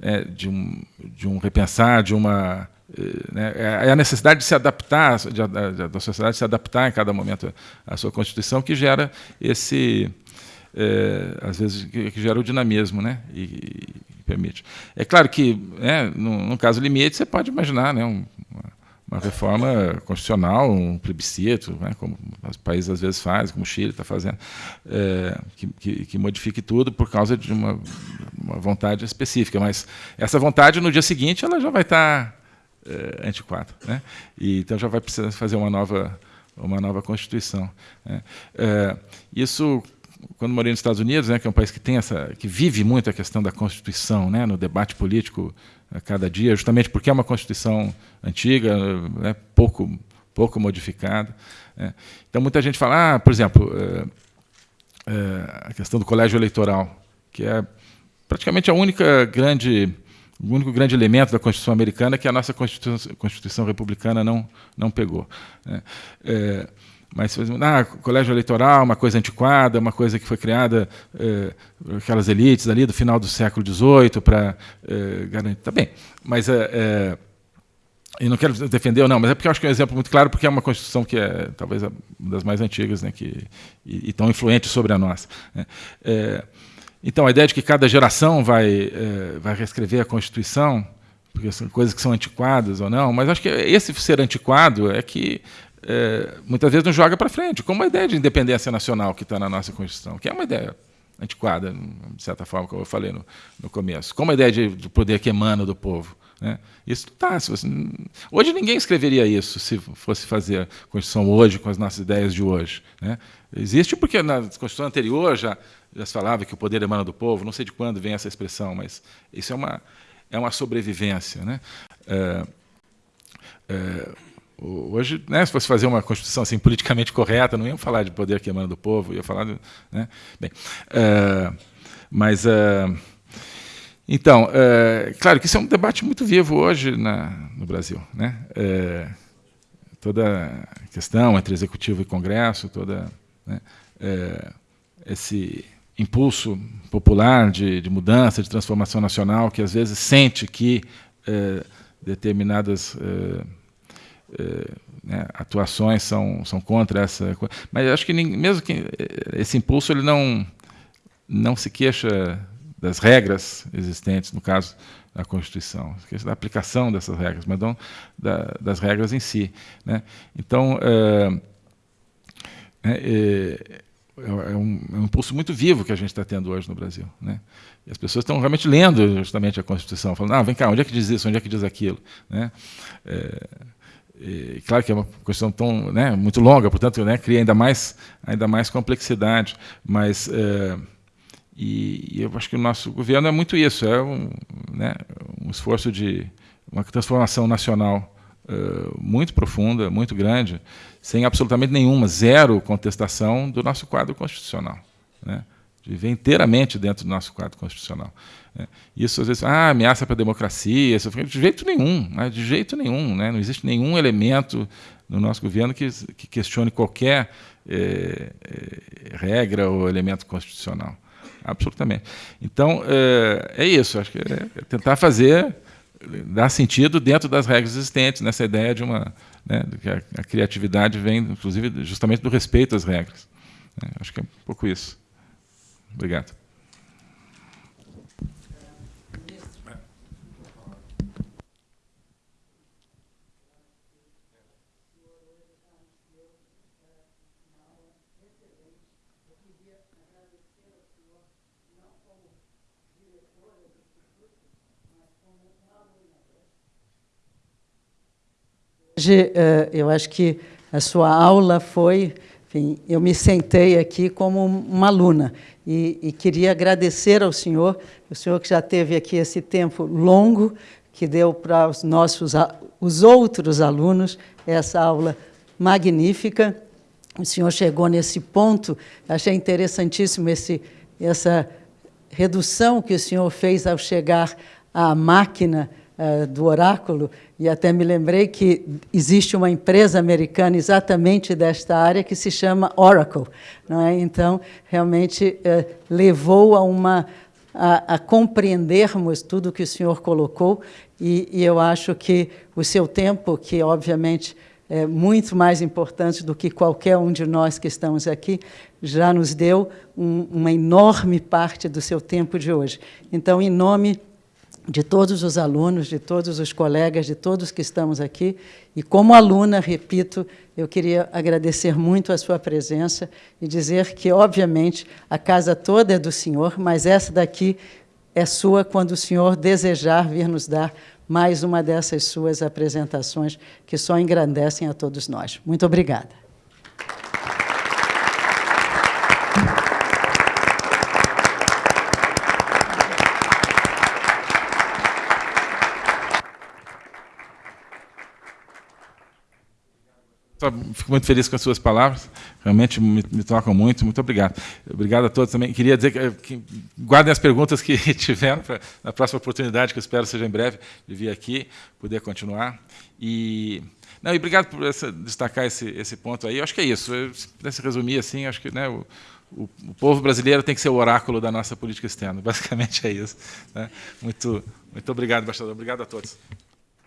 é, de, um, de um repensar, de uma né, é, é a necessidade de se adaptar, da sociedade se adaptar em cada momento à sua Constituição, que gera esse, é, às vezes, que, que, gera o dinamismo, né, e, e permite. É claro que, né, no, no, caso limite, você pode imaginar né, um, uma reforma constitucional, um plebiscito, né, como os países às vezes fazem, como o Chile está fazendo, é, que, que, que, modifique tudo por causa de uma, uma, vontade específica. Mas essa vontade, no dia seguinte, ela já vai estar tá é, antiquado. Né? E, então já vai precisar fazer uma nova, uma nova Constituição. Né? É, isso, quando morei nos Estados Unidos, né, que é um país que tem essa, que vive muito a questão da Constituição, né, no debate político a cada dia, justamente porque é uma Constituição antiga, né, pouco, pouco modificada. Né? Então muita gente fala, ah, por exemplo, é, a questão do colégio eleitoral, que é praticamente a única grande o único grande elemento da Constituição americana que a nossa Constituição, Constituição republicana não, não pegou. Né? É, mas ah, colégio eleitoral, uma coisa antiquada, uma coisa que foi criada é, aquelas elites ali do final do século XVIII para é, garantir. Tá bem, mas é, é, e não quero defender ou não, mas é porque eu acho que é um exemplo muito claro, porque é uma constituição que é talvez uma das mais antigas, né, que e, e tão influente sobre a nossa. Né? É, então, a ideia de que cada geração vai, é, vai reescrever a Constituição, porque são coisas que são antiquadas ou não, mas acho que esse ser antiquado é que é, muitas vezes não joga para frente, como a ideia de independência nacional que está na nossa Constituição, que é uma ideia antiquada, de certa forma, como eu falei no, no começo, como a ideia de, de poder que emana do povo. Né? Isso tá. Você, hoje ninguém escreveria isso se fosse fazer a Constituição hoje com as nossas ideias de hoje. Né? Existe porque na Constituição anterior já, já se falava que o poder emana do povo. Não sei de quando vem essa expressão, mas isso é uma é uma sobrevivência, né? É, é, hoje, né, se fosse fazer uma constituição assim politicamente correta, não iam falar de poder que emana do povo, ia falar, de, né? Bem, é, mas é, então, é, claro que isso é um debate muito vivo hoje na, no Brasil. Né? É, toda a questão entre executivo e Congresso, toda né, esse impulso popular de, de, mudança, de transformação nacional, que às vezes sente que é, determinadas é, é, né, atuações são, são contra essa coisa. Mas acho que mesmo que esse impulso ele não, não se queixa das regras existentes, no caso da Constituição, da aplicação dessas regras, mas não da, das regras em si. Né? Então, é, é, é, um, é, um, impulso muito vivo que a gente está tendo hoje no Brasil. Né? E as pessoas estão realmente lendo justamente a Constituição, falando, ah, vem cá, onde é que diz isso, onde é que diz aquilo? Né? E, claro que é uma questão tão, né, muito longa, portanto, né, cria ainda mais, ainda mais complexidade, mas é, e, e, eu acho que o nosso governo é muito isso, é um, né, um esforço de uma transformação nacional uh, muito profunda, muito grande, sem absolutamente nenhuma, zero contestação do nosso quadro constitucional. Né, viver inteiramente dentro do nosso quadro constitucional. Né. Isso, às vezes, ah, ameaça para a democracia, de jeito nenhum, né, de jeito nenhum. Né, não existe nenhum elemento no nosso governo que, que questione qualquer eh, eh, regra ou elemento constitucional absolutamente. Então, é, é isso, acho que é tentar fazer, dar sentido dentro das regras existentes, nessa ideia de uma. Né, que a, a, criatividade vem, inclusive, justamente do respeito às regras. É, acho que é um pouco isso. Obrigado. Hoje, eh, eu acho que a sua aula foi, enfim, eu me sentei aqui como uma aluna e, e queria agradecer ao senhor, o senhor que já teve aqui esse tempo longo, que deu para os nossos, os outros alunos essa aula magnífica. O senhor chegou nesse ponto, achei interessantíssimo esse, essa redução que o senhor fez ao chegar à máquina uh, do oráculo, e até me lembrei que existe uma empresa americana exatamente desta área que se chama Oracle. Não é? Então, realmente, uh, levou a uma a, a, compreendermos tudo que o senhor colocou, e, e, eu acho que o seu tempo, que obviamente é muito mais importante do que qualquer um de nós que estamos aqui, já nos deu um, uma enorme parte do seu tempo de hoje. Então, em nome de todos os alunos, de todos os colegas, de todos que estamos aqui. E como aluna, repito, eu queria agradecer muito a sua presença e dizer que, obviamente, a casa toda é do senhor, mas essa daqui é sua quando o senhor desejar vir nos dar mais uma dessas suas apresentações que só engrandecem a todos nós. Muito obrigada. Fico muito feliz com as suas palavras, realmente me, me, tocam muito. Muito obrigado. Obrigado a todos também. Queria dizer que, que guardem as perguntas que tiveram para na próxima oportunidade, que eu espero seja em breve, de vir aqui, poder continuar. E, não, e obrigado por essa, destacar esse, esse ponto aí. Eu acho que é isso. Eu, se pudesse resumir assim, acho que né, o, o, o, povo brasileiro tem que ser o oráculo da nossa política externa. Basicamente é isso. Né? Muito, muito obrigado, embaixador. Obrigado a todos.